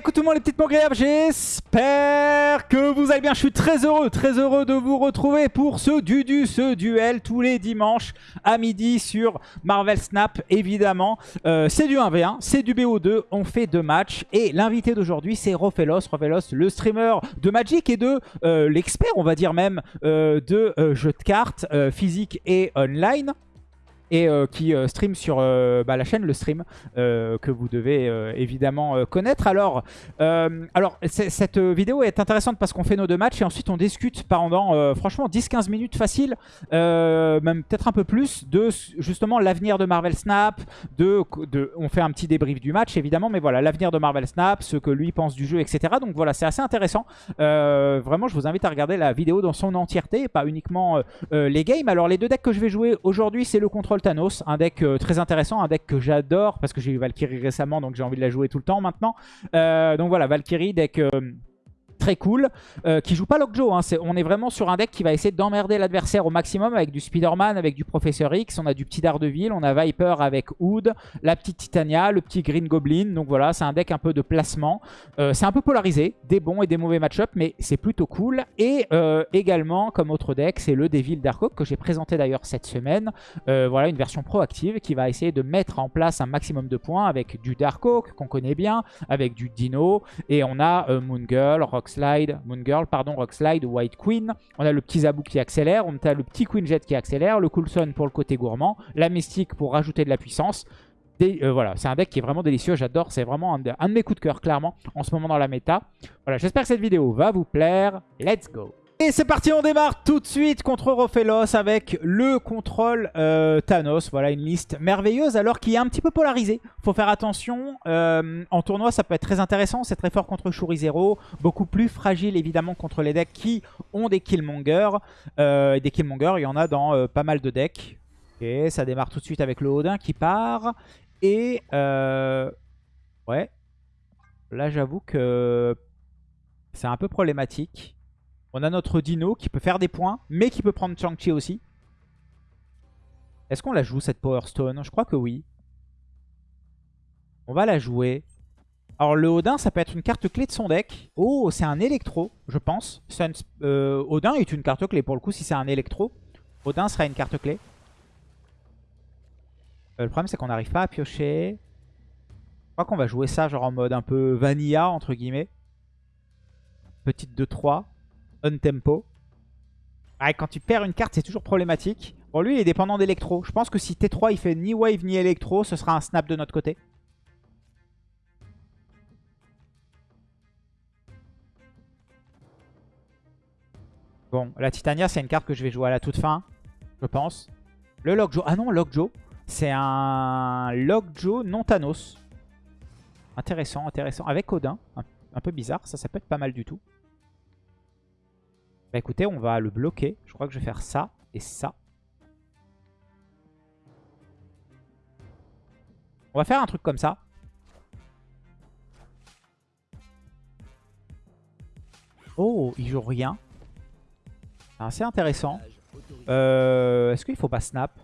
écoute tout le monde les petites mogréables, j'espère que vous allez bien. Je suis très heureux, très heureux de vous retrouver pour ce Dudu, ce duel tous les dimanches à midi sur Marvel Snap, évidemment. Euh, c'est du 1v1, c'est du BO2, on fait deux matchs. Et l'invité d'aujourd'hui, c'est Rofelos. Rofelos, le streamer de Magic et de euh, l'expert, on va dire même, euh, de jeux de cartes physique et online et euh, qui euh, stream sur euh, bah, la chaîne Le Stream que vous devez évidemment connaître. Alors, alors cette vidéo est intéressante parce qu'on fait nos deux matchs et ensuite on discute pendant franchement 10-15 minutes facile, même peut-être un peu plus, de justement l'avenir de Marvel Snap, de, on fait un petit débrief du match évidemment, mais voilà, l'avenir de Marvel Snap, ce que lui pense du jeu, etc. Donc voilà, c'est assez intéressant. vraiment, je vous invite à regarder la vidéo dans son entièreté, pas uniquement les games. Alors les deux decks que je vais jouer aujourd'hui, c'est le contrôle Un deck euh, très intéressant, un deck que j'adore parce que j'ai eu Valkyrie récemment donc j'ai envie de la jouer tout le temps maintenant. Euh, donc voilà, Valkyrie, deck euh, très cool, euh, qui joue pas Lockjaw. Hein. on est vraiment sur un deck qui va essayer d'emmerder l'adversaire au maximum avec du Spider-Man, avec du Professeur X. On a du petit Daredevil, on a Viper avec Hood, la petite Titania, le petit Green Goblin. Donc voilà, c'est un deck un peu de placement. Euh, c'est un peu polarisé, des bons et des mauvais match-up, mais c'est plutôt cool. Et euh, également, comme autre deck, c'est le Devil Dark que j'ai présenté d'ailleurs cette semaine. voilà, une version proactive qui va essayer de mettre en place un maximum de points avec du Dark qu'on connaît bien, avec du Dino. Et on a Moon Girl, Rock Moon Girl, pardon, Rock Slide, White Queen. On a le petit Zabou qui accélère, on a le petit Queen Jet qui accélère, le Coulson pour le côté gourmand, la Mystique pour rajouter de la puissance. Euh, voilà, c'est un deck qui est vraiment délicieux, j'adore, c'est vraiment un de, de, mes coups de cœur, clairement, en ce moment dans la méta. Voilà, j'espère que cette vidéo va vous plaire. Let's go et c'est parti, on démarre tout de suite contre Rofelos avec le contrôle euh, Thanos. Voilà une liste merveilleuse alors qui est un petit peu polarisée. Faut faire attention. Euh, en tournoi, ça peut être très intéressant. C'est très fort contre Shuri Zero. Beaucoup plus fragile évidemment contre les decks qui ont des Killmonger. Euh, des Killmonger, il y en a dans pas mal de decks. Et ça démarre tout de suite avec le Odin qui part. Et ouais, là j'avoue que c'est un peu problématique. On a notre Dino qui peut faire des points, mais qui peut prendre Chang-Chi aussi. Est-ce qu'on la joue cette Power Stone? Je crois que oui. On va la jouer. Alors le Odin, ça peut être une carte clé de son deck. Oh, c'est un électro, je pense. Euh, Odin est une carte clé pour le coup si c'est un électro. Odin sera une carte clé. Euh, le problème c'est qu'on n'arrive pas à piocher. Je crois qu'on va jouer ça genre en mode un peu vanilla entre guillemets. Petite 2-3 on tempo. Ah, quand tu perds une carte, c'est toujours problématique. Bon, lui, il est dépendant d'électro. Je pense que si T3, il fait ni wave ni électro, ce sera un snap de notre côté. Bon, la Titania, c'est une carte que je vais jouer à la toute fin, je pense. Le Lockjaw. Ah non, Lockjaw. C'est un Lockjaw non Thanos. Intéressant, intéressant. Avec Odin. un peu bizarre. Ça, ça peut être pas mal du tout. Bah écoutez, on va le bloquer. Je crois que je vais faire ça et ça. On va faire un truc comme ça. Oh, il joue rien. C'est assez intéressant. Euh, Est-ce qu'il faut pas snap?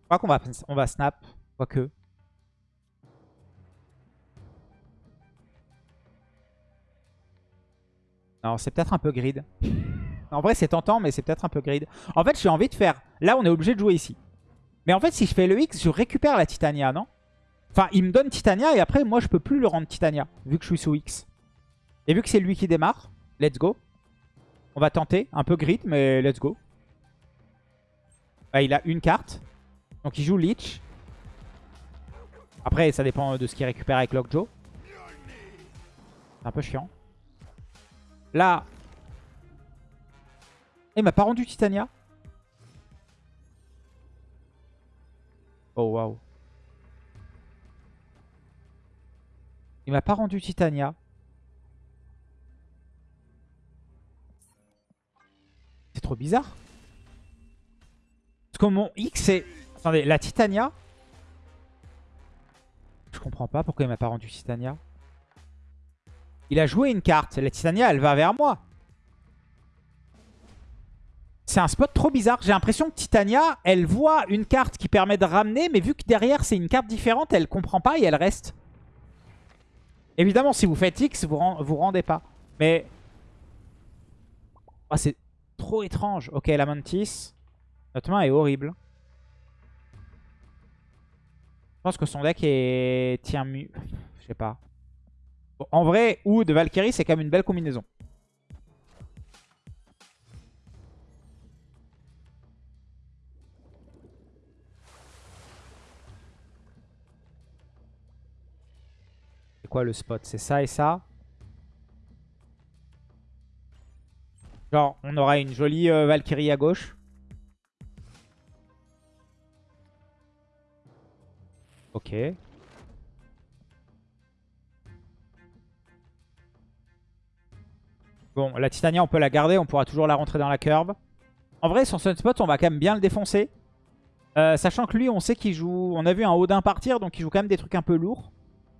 Je crois qu'on va, va snap. Quoique. Non, c'est peut-être un peu grid. En vrai, c'est tentant, mais c'est peut-être un peu grid. En fait, j'ai envie de faire... Là, on est obligé de jouer ici. Mais en fait, si je fais le X, je récupère la Titania, non? Enfin, il me donne Titania et après, moi, je peux plus le rendre Titania, vu que je suis sous X. Et vu que c'est lui qui démarre, let's go. On va tenter. Un peu grid, mais let's go. il a une carte. Donc, il joue Leech. Après, ça dépend de ce qu'il récupère avec Lockjaw. C'est un peu chiant. Là. Il m'a pas rendu Titania. Oh waouh. Il m'a pas rendu Titania. C'est trop bizarre. Parce que mon X c'est... Attendez, la Titania... Je comprends pas pourquoi il m'a pas rendu Titania. Il a joué une carte. La Titania, elle va vers moi. C'est un spot trop bizarre. J'ai l'impression que Titania, elle voit une carte qui permet de ramener, mais vu que derrière c'est une carte différente, elle comprend pas et elle reste. Évidemment, si vous faites X, vous vous rendez pas. Mais... Ah, c'est trop étrange. Ok, la Mantis. Notre main est horrible. Je pense que son deck est... tient mieux. Je sais pas. En vrai, ou de Valkyrie, c'est quand même une belle combinaison. C'est quoi le spot? C'est ça et ça? Genre, on aura une jolie euh, Valkyrie à gauche. Ok. Bon, la Titania, on peut la garder. On pourra toujours la rentrer dans la curve. En vrai, son Sunspot, on va quand même bien le défoncer. Euh, sachant que lui, on sait qu'il joue... On a vu un Odin partir, donc il joue quand même des trucs un peu lourds.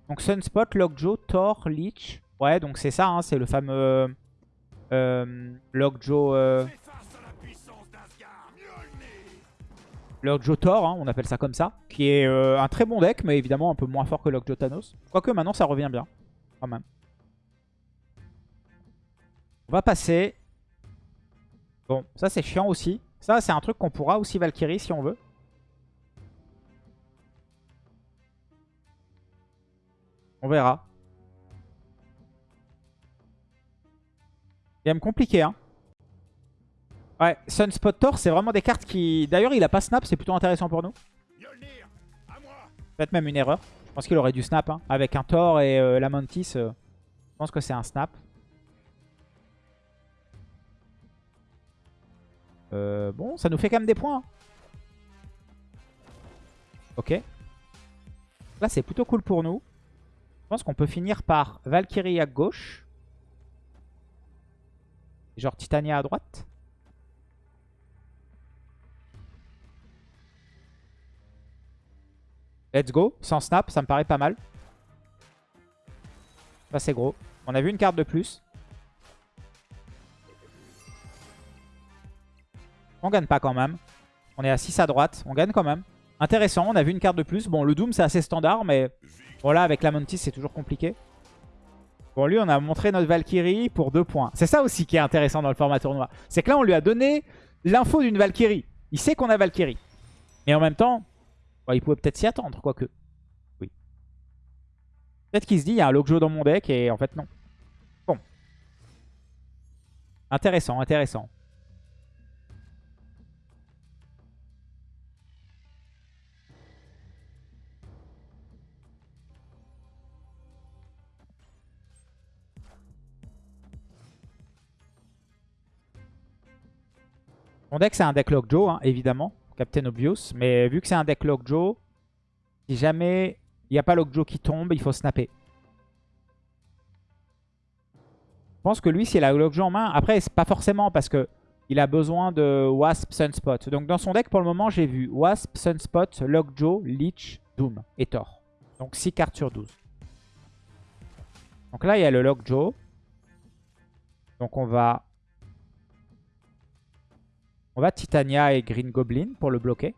Donc Sunspot, Lockjaw, Thor, Leech. Ouais, donc c'est ça, hein, c'est le fameux euh, Lockjaw... Euh... Lockjaw Thor, hein, on appelle ça comme ça. Qui est euh, un très bon deck, mais évidemment un peu moins fort que Lockjaw Thanos. Quoique maintenant ça revient bien, quand même. On va passer. Bon, ça c'est chiant aussi. Ça c'est un truc qu'on pourra aussi Valkyrie si on veut. On verra. Game compliqué, hein. Ouais, Sunspot Thor, c'est vraiment des cartes qui... D'ailleurs, il a pas snap, c'est plutôt intéressant pour nous. Peut-être même une erreur. Je pense qu'il aurait dû snap. Hein. Avec un Thor et euh, la Mantis, euh, je pense que c'est un snap. Euh, bon, ça nous fait quand même des points. Hein. Ok. Là, c'est plutôt cool pour nous. Je pense qu'on peut finir par Valkyrie à gauche. Genre Titania à droite. Let's go. Sans snap, ça me paraît pas mal. Ça, c'est gros. On a vu une carte de plus. On gagne pas quand même. On est à 6 à droite. On gagne quand même. Intéressant, on a vu une carte de plus. Bon, le Doom, c'est assez standard, mais voilà, avec la Mantis, c'est toujours compliqué. Bon, lui, on a montré notre Valkyrie pour 2 points. C'est ça aussi qui est intéressant dans le format tournoi. C'est que là, on lui a donné l'info d'une Valkyrie. Il sait qu'on a Valkyrie. Mais en même temps, il pouvait peut-être s'y attendre, quoique. Oui. Peut-être qu'il se dit, il y a un Lockjaw dans mon deck, et en fait, non. Bon. Intéressant, intéressant. Mon deck, c'est un deck Lockjaw, hein, évidemment. Captain Obvious. Mais vu que c'est un deck Lockjaw, si jamais il n'y a pas Lockjaw qui tombe, il faut snapper. Je pense que lui, s'il a Lockjaw en main, après, c'est pas forcément parce que il a besoin de Wasp, Sunspot. Donc dans son deck, pour le moment, j'ai vu Wasp, Sunspot, Lockjaw, Leech, Doom et Thor. Donc 6 cartes sur 12. Donc là, il y a le Lockjaw. Donc on va on va Titania et Green Goblin pour le bloquer.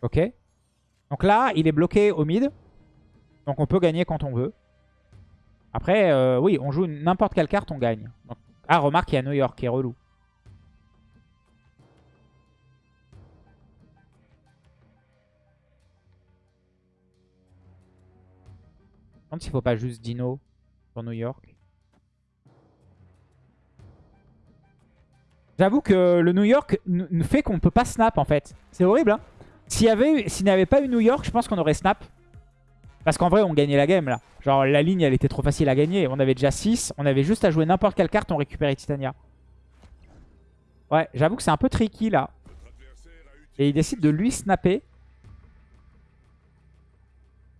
Ok. Donc là, il est bloqué au mid. Donc on peut gagner quand on veut. Après, euh, oui, on joue n'importe quelle carte, on gagne. Ah, remarque, il y a New York qui est relou. Je me s'il faut pas juste Dino pour New York. J'avoue que le New York fait qu'on ne peut pas snap en fait. C'est horrible hein S'il n'y avait pas eu New York, je pense qu'on aurait snap. Parce qu'en vrai, on gagnait la game là. Genre la ligne, elle était trop facile à gagner. On avait déjà 6. On avait juste à jouer n'importe quelle carte, on récupérait Titania. Ouais, j'avoue que c'est un peu tricky là. Et il décide de lui snapper.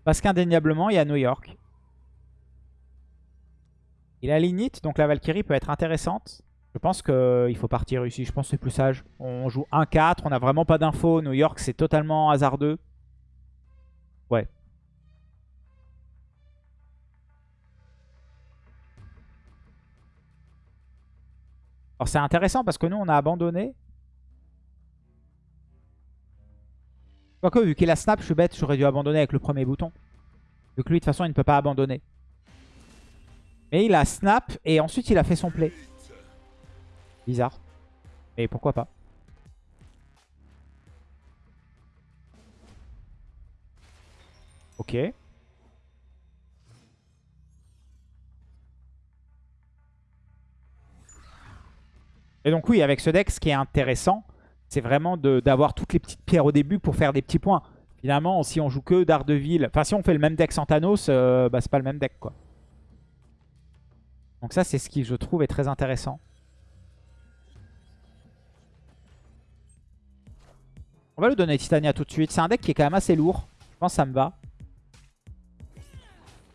Parce qu'indéniablement, il y a New York. Il a l'init, donc la Valkyrie peut être intéressante. Je pense qu'il faut partir ici. Je pense que c'est plus sage. On joue 1-4. On n'a vraiment pas d'infos. New York, c'est totalement hasardeux. Ouais. Alors c'est intéressant parce que nous, on a abandonné. Quoique, vu qu'il a snap, je suis bête. J'aurais dû abandonner avec le premier bouton. Vu que lui, de toute façon, il ne peut pas abandonner. Mais il a snap et ensuite il a fait son play. Bizarre. Mais pourquoi pas. Ok. Et donc oui, avec ce deck, ce qui est intéressant, c'est vraiment d'avoir toutes les petites pierres au début pour faire des petits points. Finalement, si on joue que Daredevil, enfin si on fait le même deck sans Thanos, euh, bah c'est pas le même deck quoi. Donc ça, c'est ce qui, je trouve, est très intéressant. On va lui donner Titania tout de suite. C'est un deck qui est quand même assez lourd. Je pense que ça me va.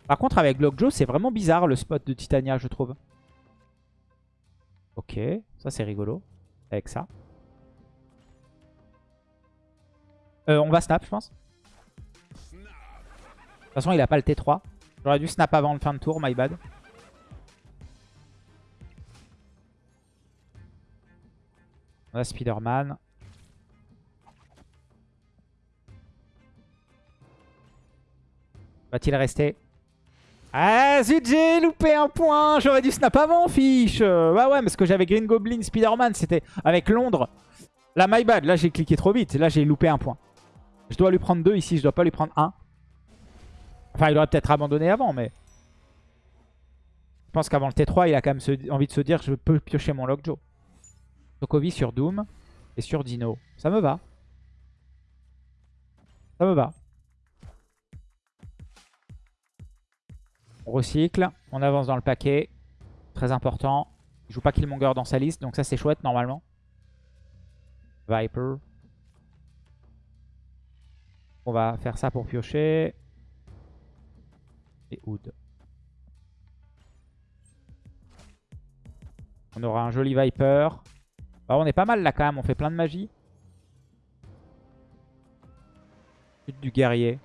Par contre, avec Lockjaw, c'est vraiment bizarre le spot de Titania, je trouve. Ok, ça c'est rigolo. Avec ça. Euh, on va snap, je pense. De toute façon, il a pas le T3. J'aurais dû snap avant le fin de tour, my bad. On a Spider-Man. Va-t-il rester? Ah zut j'ai loupé un point. J'aurais dû snap avant fiche. Bah ouais parce que j'avais Green Goblin, Spider-Man C'était avec Londres. Là my bad, là j'ai cliqué trop vite. Là j'ai loupé un point. Je dois lui prendre deux ici, je dois pas lui prendre un. Enfin il aurait peut-être abandonné avant mais Je pense qu'avant le T3 il a quand même envie de se dire Je peux piocher mon Lockjaw. Sokovi sur Doom et sur Dino. Ça me va. Ça me va. On recycle. On avance dans le paquet. Très important. Il joue pas Killmonger dans sa liste. Donc ça c'est chouette normalement. Viper. On va faire ça pour piocher. Et Hood. On aura un joli Viper. Bah, on est pas mal là quand même, on fait plein de magie. Chute du guerrier.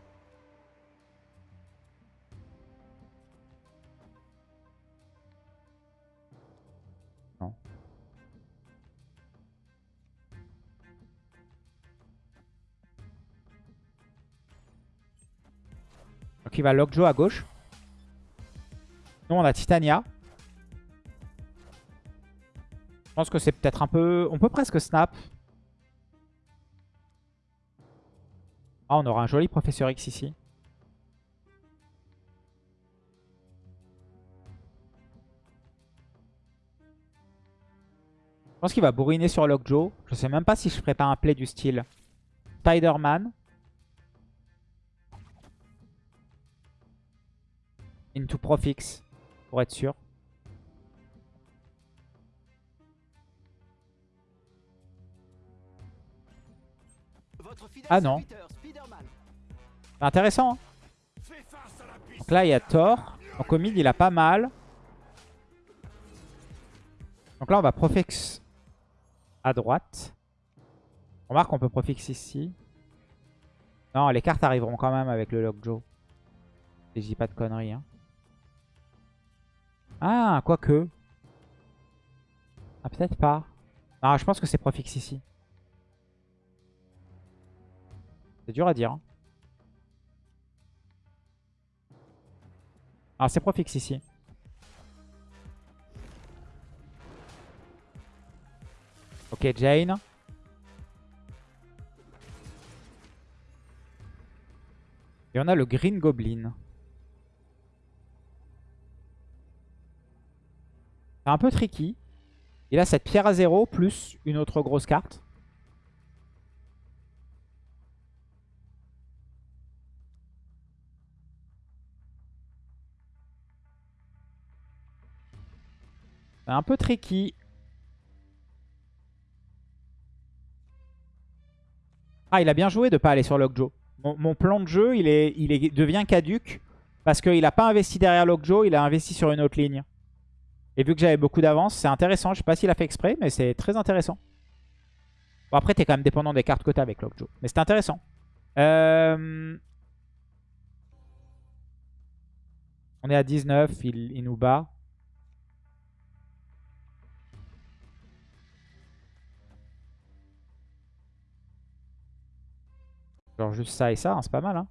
Donc il va Lockjaw à gauche. Nous on a Titania. Je pense que c'est peut-être un peu... On peut presque snap. Ah, on aura un joli Professeur X ici. Je pense qu'il va bourriner sur Lockjaw. Je sais même pas si je ferai pas un play du style Spider-Man. Into Profix, pour être sûr. Ah non. Intéressant. Hein. Donc là, il y a Thor. Donc au mid, il a pas mal. Donc là, on va Profix à droite. On remarque qu'on peut Profix ici. Non, les cartes arriveront quand même avec le Lockjaw. Si je dis pas de conneries. Hein. Ah, quoique. Ah, peut-être pas. Ah, je pense que c'est Profix ici. C'est dur à dire. Hein. Alors c'est Profix ici. Ok, Jane. Et on a le Green Goblin. Un peu tricky. Il a cette pierre à zéro plus une autre grosse carte. Un peu tricky. Ah, il a bien joué de pas aller sur Lockjaw. Mon, plan de jeu, il, est, il est, devient caduque parce qu'il n'a pas investi derrière Lockjaw, il a investi sur une autre ligne. Et vu que j'avais beaucoup d'avance, c'est intéressant. Je sais pas s'il a fait exprès, mais c'est très intéressant. Bon, après, t'es quand même dépendant des cartes que t'as avec Lockjaw. Mais c'est intéressant. Euh, on est à 19, il, il nous bat. Genre juste ça et ça, hein, c'est pas mal. Hein.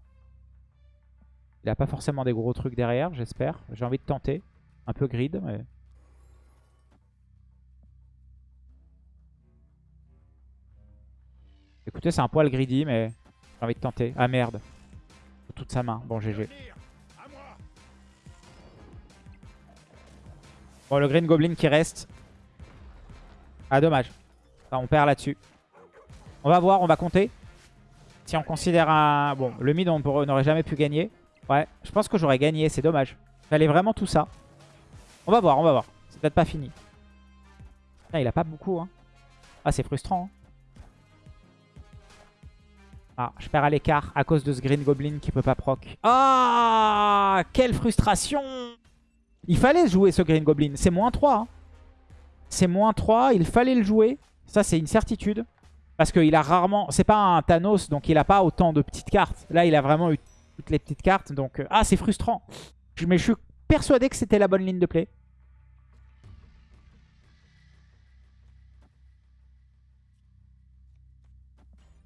Il a pas forcément des gros trucs derrière, j'espère. J'ai envie de tenter. Un peu grid, mais... Écoutez, c'est un poil greedy, mais j'ai envie de tenter. Ah merde. Toute sa main. Bon, GG. Bon, le Green Goblin qui reste. Ah, dommage. on perd là-dessus. On va voir, on va compter. Si on considère un... Bon, le mid, on n'aurait jamais pu gagner. Ouais, je pense que j'aurais gagné, c'est dommage. Fallait vraiment tout ça. On va voir, on va voir. C'est peut-être pas fini. Il a pas beaucoup. Hein. Ah, c'est frustrant. Hein. Ah, je perds à l'écart à cause de ce Green Goblin qui peut pas proc. Ah, quelle frustration Il fallait jouer ce Green Goblin. C'est moins 3. Hein. C'est moins 3, il fallait le jouer. Ça, c'est une certitude. Parce qu'il a rarement... C'est pas un Thanos, donc il a pas autant de petites cartes. Là, il a vraiment eu toutes les petites cartes. Donc, euh, ah, c'est frustrant. Mais je suis persuadé que c'était la bonne ligne de play.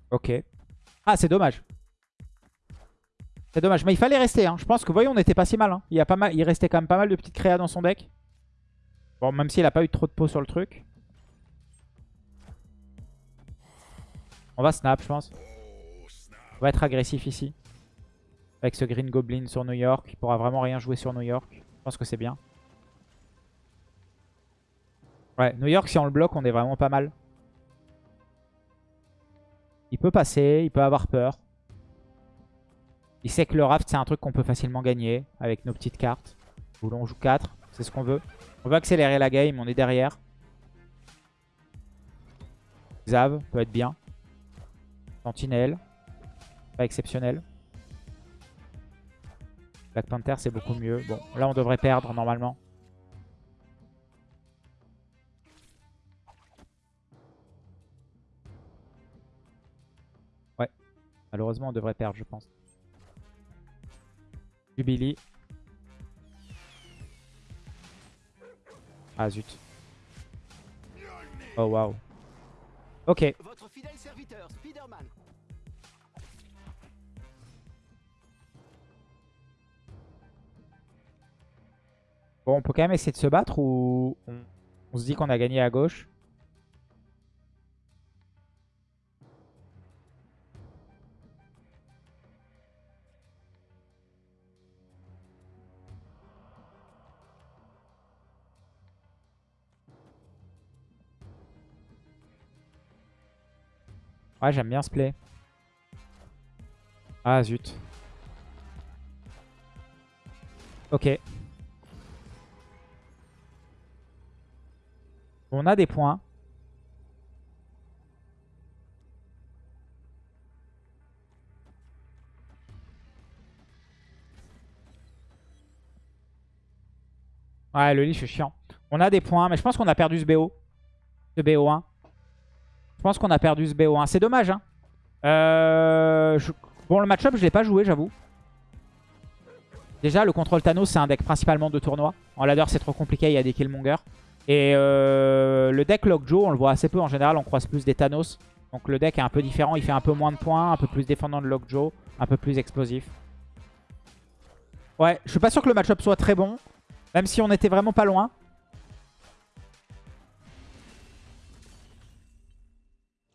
Ok. Ah, c'est dommage. C'est dommage. Mais il fallait rester. Hein. Je pense que, voyons, on n'était pas si mal, hein. il, y a pas mal. il restait quand même pas mal de petites créas dans son deck. Bon, même s'il a pas eu trop de peau sur le truc. On va snap, je pense. On va être agressif ici. Avec ce Green Goblin sur New York. Il pourra vraiment rien jouer sur New York. Je pense que c'est bien. Ouais, New York, si on le bloque, on est vraiment pas mal. Il peut passer, il peut avoir peur. Il sait que le raft, c'est un truc qu'on peut facilement gagner avec nos petites cartes. Où l'on joue 4, c'est ce qu'on veut. On veut accélérer la game, on est derrière. Xav peut être bien. Sentinelle. Pas exceptionnel. Black Panther, c'est beaucoup mieux. Bon, là, on devrait perdre normalement. Malheureusement, on devrait perdre, je pense. Jubilee. Ah, zut. Oh, waouh. Ok. Votre fidèle serviteur, Spider-Man. Bon, on peut quand même essayer de se battre ou on, se dit qu'on a gagné à gauche? Ouais, j'aime bien ce play. Ah, zut. Ok. On a des points. Ouais, le lit, je chiant. On a des points, mais je pense qu'on a perdu ce BO. Ce BO1. Je pense qu'on a perdu ce BO1. C'est dommage. Hein. Euh, bon, le match-up, je l'ai pas joué, j'avoue. Déjà, le contrôle Thanos, c'est un deck principalement de tournoi. En ladder, c'est trop compliqué, il y a des killmongers. Et euh, le deck Lockjaw, on le voit assez peu en général, on croise plus des Thanos. Donc le deck est un peu différent, il fait un peu moins de points, un peu plus défendant de Lockjaw, un peu plus explosif. Ouais, je suis pas sûr que le match-up soit très bon, même si on était vraiment pas loin.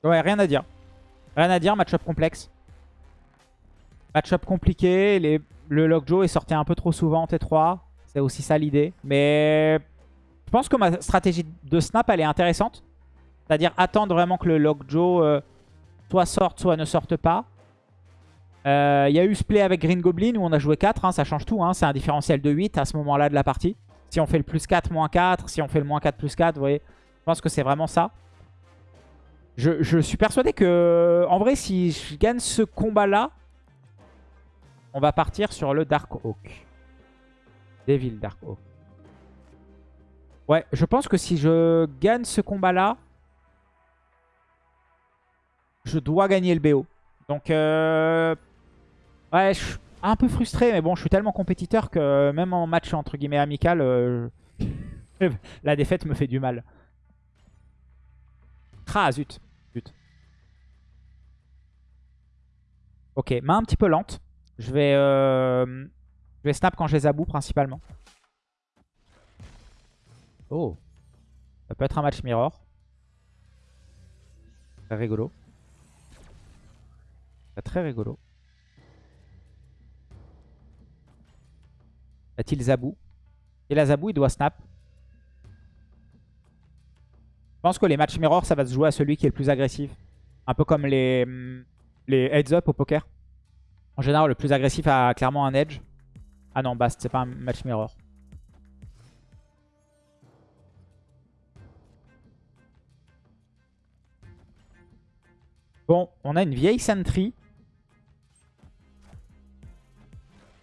Ouais, rien à dire. Rien à dire, match-up complexe. Match-up compliqué, les... le Lockjaw est sorti un peu trop souvent en T3. C'est aussi ça l'idée. Mais je pense que ma stratégie de snap, elle est intéressante. C'est-à-dire attendre vraiment que le Lockjaw euh, soit sorte, soit ne sorte pas. Il euh, y a eu ce play avec Green Goblin où on a joué 4, hein, ça change tout. Hein. c'est un différentiel de 8 à ce moment-là de la partie. Si on fait le plus 4, moins 4, si on fait le moins 4, plus 4, vous voyez. Je pense que c'est vraiment ça. Je, suis persuadé que, en vrai, si je gagne ce combat-là, on va partir sur le Dark Oak. Devil Dark Oak. Ouais, je pense que si je gagne ce combat-là, je dois gagner le BO. Donc, euh... ouais, je suis un peu frustré, mais bon, je suis tellement compétiteur que même en match entre guillemets amical, euh, la défaite me fait du mal. Ah. Ok, main un petit peu lente. Je vais, euh... je vais snap quand je les aboue principalement. Oh. Ça peut être un match mirror. Très rigolo. Très rigolo. A-t-il Zabou Et la Zabou, il doit snap. Je pense que les matchs mirror, ça va se jouer à celui qui est le plus agressif. Un peu comme les, mm, les heads up au poker. En général, le plus agressif a clairement un edge. Ah non, Bast, c'est pas un match mirror. Bon, on a une vieille Sentry.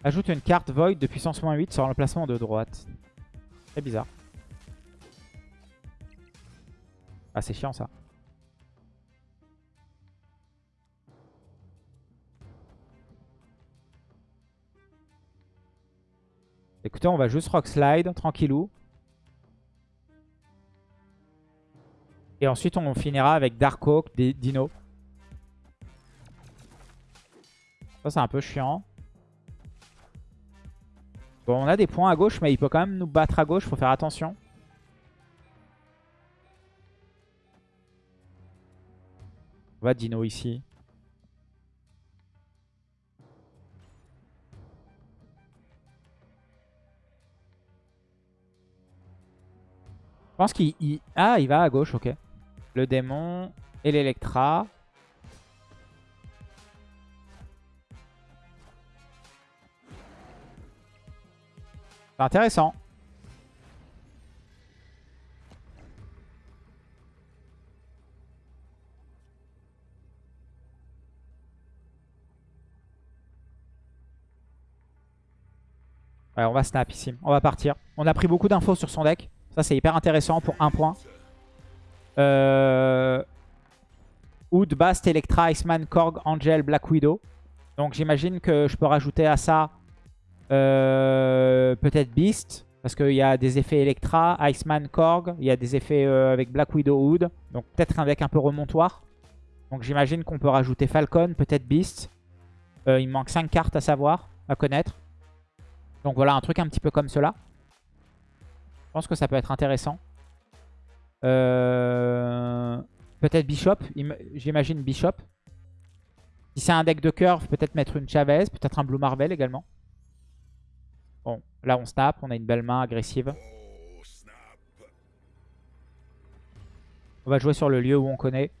Ajoute une carte Void de puissance moins 8 sur l'emplacement de droite. C'est bizarre. Ah, c'est chiant ça. On va juste Rock Slide, tranquillou. Et ensuite, on finira avec Dark Oak, Dino. Ça, c'est un peu chiant. Bon, on a des points à gauche, mais il peut quand même nous battre à gauche. Faut faire attention. On va Dino ici. Pense qu'il... Ah, il va à gauche, ok. Le démon et l'Electra. Intéressant. Ouais, on va snap ici. On va partir. On a pris beaucoup d'infos sur son deck. Ça, c'est hyper intéressant pour un point. Euh... Oud, Bast, Electra, Iceman, Korg, Angel, Black Widow. Donc j'imagine que je peux rajouter à ça euh, peut-être Beast. Parce qu'il y a des effets Electra, Iceman, Korg. Il y a des effets euh, avec Black Widow, Hood. Donc peut-être un deck un peu remontoir. Donc j'imagine qu'on peut rajouter Falcon, peut-être Beast. Euh, il manque 5 cartes à savoir, à connaître. Donc voilà, un truc un petit peu comme cela. Je pense que ça peut être intéressant. Peut-être Bishop. J'imagine Bishop. Si c'est un deck de curve, peut-être mettre une Chavez. Peut-être un Blue Marvel également. Bon, là on snap, on a une belle main agressive. On va jouer sur le lieu où on connaît.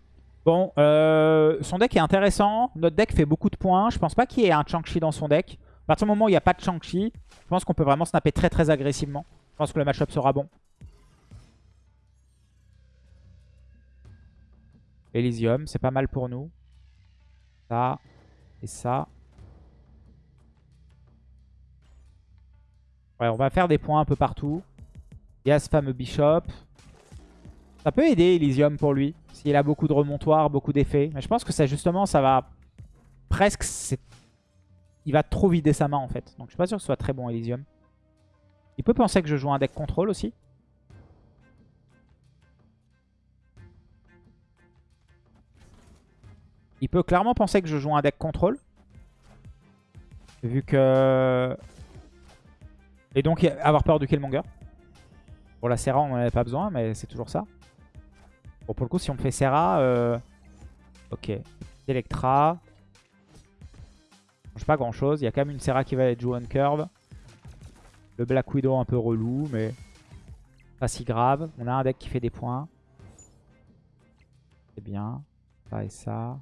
Bon, euh, son deck est intéressant. Notre deck fait beaucoup de points. Je pense pas qu'il y ait un Chang-Chi dans son deck. À partir du moment où il n'y a pas de Chang-Chi, je pense qu'on peut vraiment snapper très très agressivement. Je pense que le match-up sera bon. Elysium, c'est pas mal pour nous. Ça et ça. Ouais, on va faire des points un peu partout. Il y a ce fameux Bishop. Ça peut aider Elysium pour lui. S'il a beaucoup de remontoirs, beaucoup d'effets. Mais je pense que ça justement, ça va presque... Il va trop vider sa main en fait. Donc je suis pas sûr que ce soit très bon Elysium. Il peut penser que je joue un deck contrôle aussi. Il peut clairement penser que je joue un deck contrôle. Vu que et donc avoir peur du Killmonger. Pour la Serra, on n'en avait pas besoin, mais c'est toujours ça. Bon, pour le coup, si on fait Serra... Euh... Ok. Electra. change pas grand chose. Il y a quand même une Serra qui va être jouée on curve. Le Black Widow un peu relou, mais pas si grave. On a un deck qui fait des points. C'est bien. Ça et ça.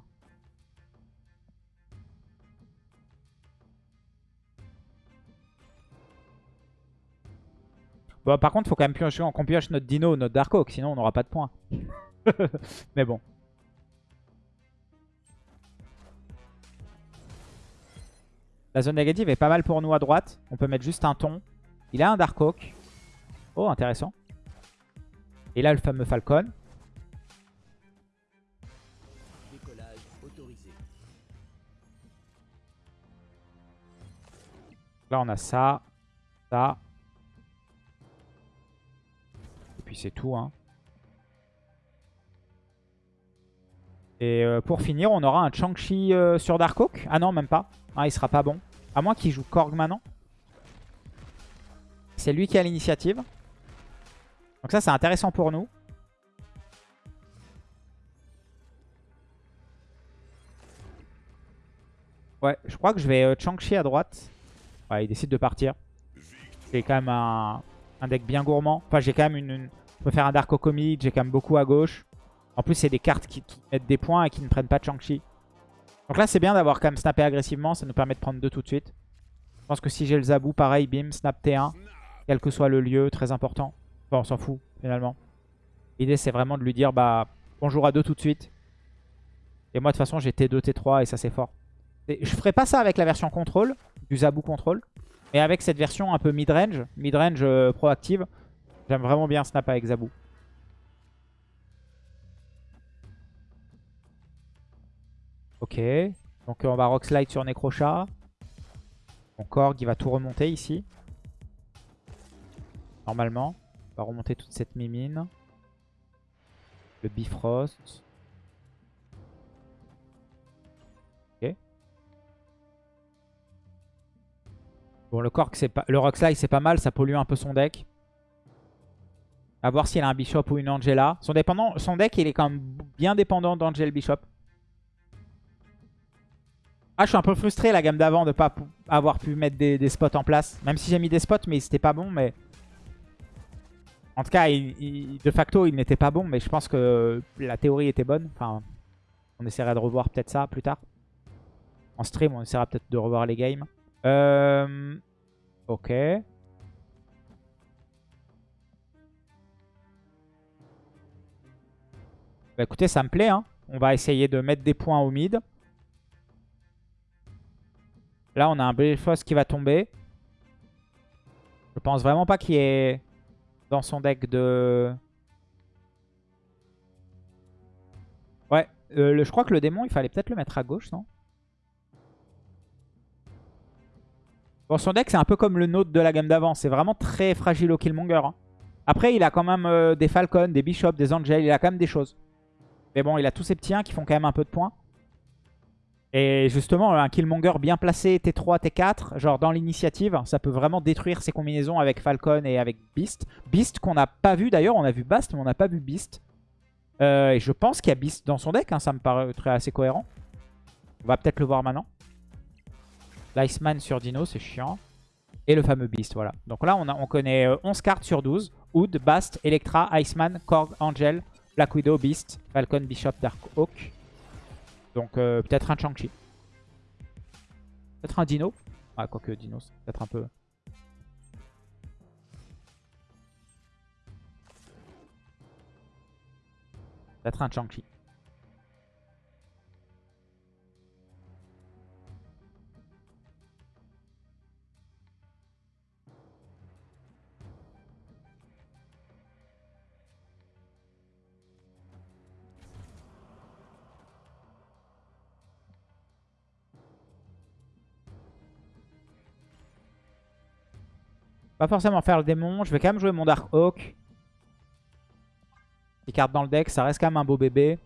Bon, par contre, faut quand même piocher, qu'on pioche notre Dino, notre Dark Oak, sinon on n'aura pas de points. Mais bon. La zone négative est pas mal pour nous à droite. On peut mettre juste un ton. Il a un Dark Oak. Oh, intéressant. Et là, le fameux Falcon. Là, on a ça, ça. Et puis c'est tout. Hein. Et euh, pour finir, on aura un Chang-Chi euh, sur Darkhawk. Ah non, même pas. Ah, il sera pas bon. À moins qu'il joue Korg maintenant. C'est lui qui a l'initiative. Donc ça, c'est intéressant pour nous. Ouais, je crois que je vais euh, Chang-Chi à droite. Ouais, il décide de partir. J'ai quand même un, deck bien gourmand. Enfin, j'ai quand même une, Je peux faire un Dark Comic, j'ai quand même beaucoup à gauche. En plus, c'est des cartes qui, mettent des points et qui ne prennent pas de Chang-Chi. Donc là, c'est bien d'avoir quand même snappé agressivement. Ça nous permet de prendre deux tout de suite. Je pense que si j'ai le Zabou, pareil, bim, snap T1. Quel que soit le lieu, très important. Bon, on s'en fout, finalement. L'idée, c'est vraiment de lui dire, bah, bonjour à deux tout de suite. Et moi, de toute façon, j'ai T2, T3 et ça, c'est fort. Et je ferai pas ça avec la version contrôle, du Zabou contrôle. Mais avec cette version un peu mid-range, mid-range euh, proactive, j'aime vraiment bien snap avec Zabou. Ok, donc on va Rock Slide sur Necrochat. Mon Korg, il va tout remonter ici. Normalement. On va remonter toute cette mimine. Le Bifrost. Ok. Bon, le Korg, c'est pas... Le Rock Slide, c'est pas mal. Ça pollue un peu son deck. A voir s'il a un Bishop ou une Angela. Son, dépendant... son deck, il est quand même bien dépendant d'Angel Bishop. Ah, je suis un peu frustré la gamme d'avant de pas avoir pu mettre des, spots en place. Même si j'ai mis des spots, mais c'était pas bon. Mais En tout cas, de facto, il n'était pas bon. Mais je pense que la théorie était bonne. Enfin, on essaiera de revoir peut-être ça plus tard. En stream, on essaiera peut-être de revoir les games. Euh... Ok. Bah écoutez, ça me plaît. Hein. On va essayer de mettre des points au mid. Là, on a un Bifrost qui va tomber. Je pense vraiment pas qu'il y ait dans son deck de... Ouais, euh, je crois que le démon, il fallait peut-être le mettre à gauche, non? Bon, son deck, c'est un peu comme le nôtre de la gamme d'avant. C'est vraiment très fragile au Killmonger. Hein. Après, il a quand même euh, des Falcons, des Bishops, des Angels. Il a quand même des choses. Mais bon, il a tous ces petits 1 qui font quand même un peu de points. Et justement, un Killmonger bien placé, T3, T4, genre dans l'initiative, ça peut vraiment détruire ses combinaisons avec Falcon et avec Beast. Beast qu'on n'a pas vu d'ailleurs, on a vu Bast, mais on n'a pas vu Beast. Euh, et je pense qu'il y a Beast dans son deck, hein, ça me paraît très assez cohérent. On va peut-être le voir maintenant. L'Iceman sur Dino, c'est chiant. Et le fameux Beast, voilà. Donc là, on, on connaît 11 euh, cartes sur 12. Oud, Bast, Electra, Iceman, Korg, Angel, Black Widow, Beast, Falcon, Bishop, Dark Hawk. Donc euh, peut-être un Chang-Chi. Peut-être un Dino. Ah, quoique Dino, c'est peut-être un peu... Peut-être un Chang-Chi. Pas forcément faire le démon. Je vais quand même jouer mon Dark Hawk. Les cartes dans le deck, ça reste quand même un beau bébé.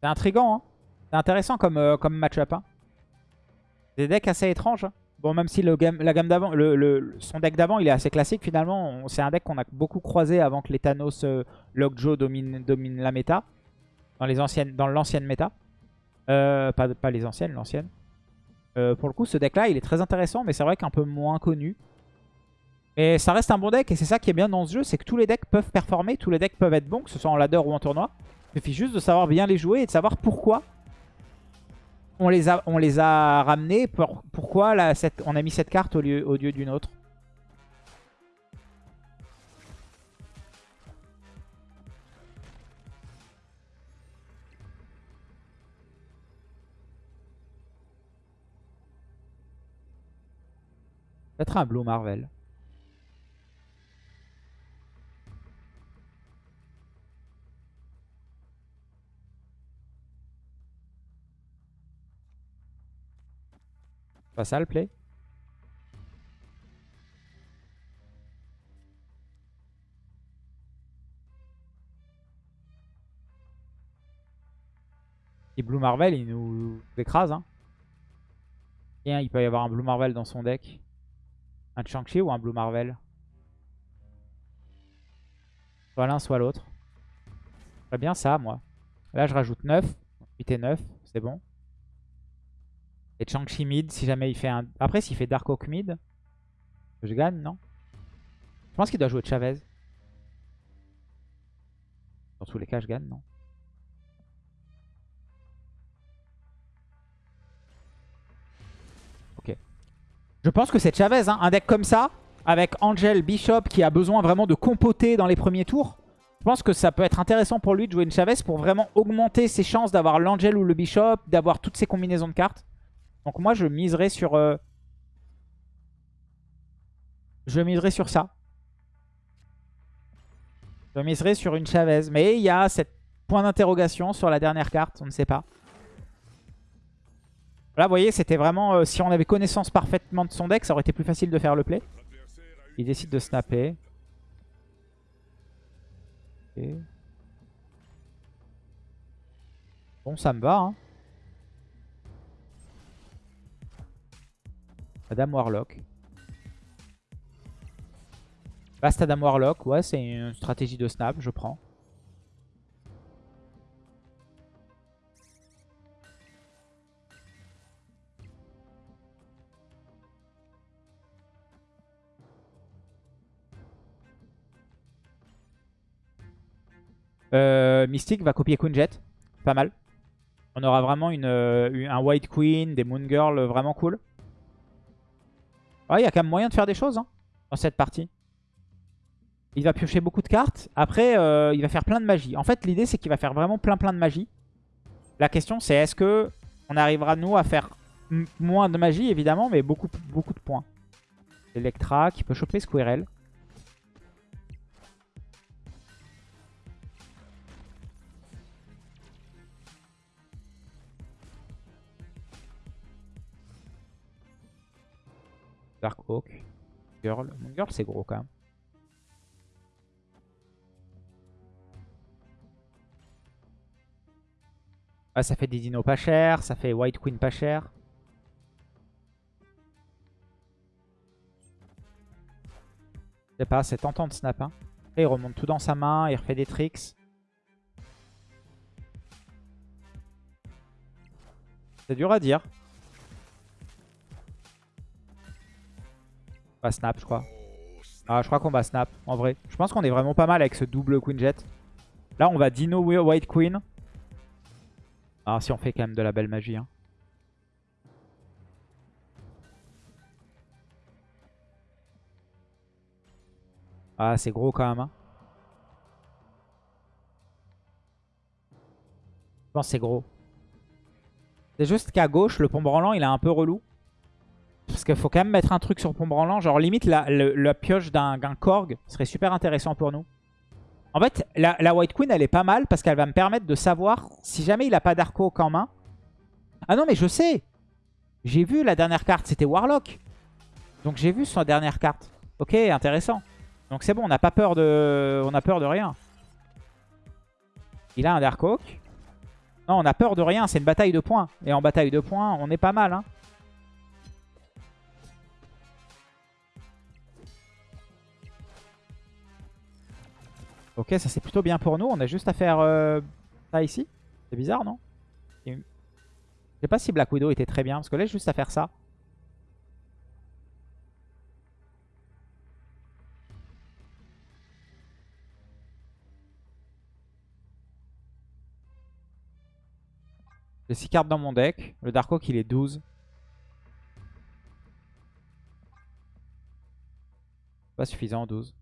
C'est intriguant, hein. C'est intéressant comme, euh, comme match-up. Hein. Des decks assez étranges. Hein. Bon, même si le game, la gamme d'avant, le, son deck d'avant, il est assez classique finalement. C'est un deck qu'on a beaucoup croisé avant que les Thanos euh, Lockjaw domine, la méta dans les anciennes, dans l'ancienne méta. Euh, pas, pas, les anciennes, l'ancienne. Euh, pour le coup, ce deck-là, il est très intéressant, mais c'est vrai qu'un peu moins connu. Et ça reste un bon deck, et c'est ça qui est bien dans ce jeu, c'est que tous les decks peuvent performer, tous les decks peuvent être bons, que ce soit en ladder ou en tournoi. Il suffit juste de savoir bien les jouer et de savoir pourquoi on les a, on les a ramenés, pourquoi on a mis cette carte au lieu, au lieu d'une autre. Peut-être un Blue Marvel. Pas ça le play? Et Blue Marvel, il nous écrase. Hein. Et il peut y avoir un Blue Marvel dans son deck. Un Shang-Chi ou un Blue Marvel? Soit l'un, soit l'autre. Très bien ça, moi. Là, je rajoute 9. 8 et 9, c'est bon. Et Shang-Chi mid, si jamais il fait un... Après, s'il fait Dark Oak mid, je gagne, non? Je pense qu'il doit jouer Chavez. Dans tous les cas, je gagne, non? Je pense que c'est Chavez, hein. un deck comme ça, avec Angel, Bishop, qui a besoin vraiment de compoter dans les premiers tours. Je pense que ça peut être intéressant pour lui de jouer une Chavez pour vraiment augmenter ses chances d'avoir l'Angel ou le Bishop, d'avoir toutes ses combinaisons de cartes. Donc moi, je miserais sur... Euh, je miserais sur ça. Je miserais sur une Chavez. Mais il y a cette point d'interrogation sur la dernière carte. On ne sait pas. Là, vous voyez, c'était vraiment... Euh, si on avait connaissance parfaitement de son deck, ça aurait été plus facile de faire le play. Il décide de snapper. Bon, ça me va. Hein. Adam Warlock. Bast Adam Warlock, ouais, c'est une stratégie de snap, je prends. Euh, Mystique va copier Queen Jet. Pas mal. On aura vraiment une, euh, un White Queen, des Moon Girl vraiment cool. Il y a quand même moyen de faire des choses hein, dans cette partie. Il va piocher beaucoup de cartes. Après, euh, il va faire plein de magie. En fait, l'idée, c'est qu'il va faire vraiment plein plein de magie. La question, c'est est-ce que on arrivera, nous, à faire moins de magie, évidemment, mais beaucoup, beaucoup de points. Electra qui peut choper Squirrel. Dark Oak. Girl. Mon girl, c'est gros quand même. Ah, ça fait des dinos pas chers. Ça fait White Queen pas cher. Je sais pas, c'est tentant de snap. Hein. il remonte tout dans sa main. Il refait des tricks. C'est dur à dire. On va snap, je crois. Ah, je crois qu'on va snap, en vrai. Je pense qu'on est vraiment pas mal avec ce double Queen Jet. Là, on va Dino White Queen. Ah, si on fait quand même de la belle magie. Hein. Ah, c'est gros quand même. Hein. Je pense c'est gros. C'est juste qu'à gauche, le pont branlant, il est un peu relou. Parce qu'il faut quand même mettre un truc sur pont branlant. Genre limite la, pioche d'un Korg serait super intéressant pour nous. En fait, la, White Queen, elle est pas mal parce qu'elle va me permettre de savoir si jamais il a pas d'Arco en main. Ah non, mais je sais. J'ai vu la dernière carte, c'était Warlock. Donc j'ai vu sa dernière carte. Ok, intéressant. Donc c'est bon, on n'a pas peur de, on a peur de rien. Il a un Dark Oak. Non, on a peur de rien, c'est une bataille de points. Et en bataille de points, on est pas mal. Hein. Ok, ça c'est plutôt bien pour nous. On a juste à faire euh, ça ici. C'est bizarre, non? Je sais pas si Black Widow était très bien. Parce que là, juste à faire ça. J'ai 6 cartes dans mon deck. Le Dark Oak, il est 12. Pas suffisant, 12.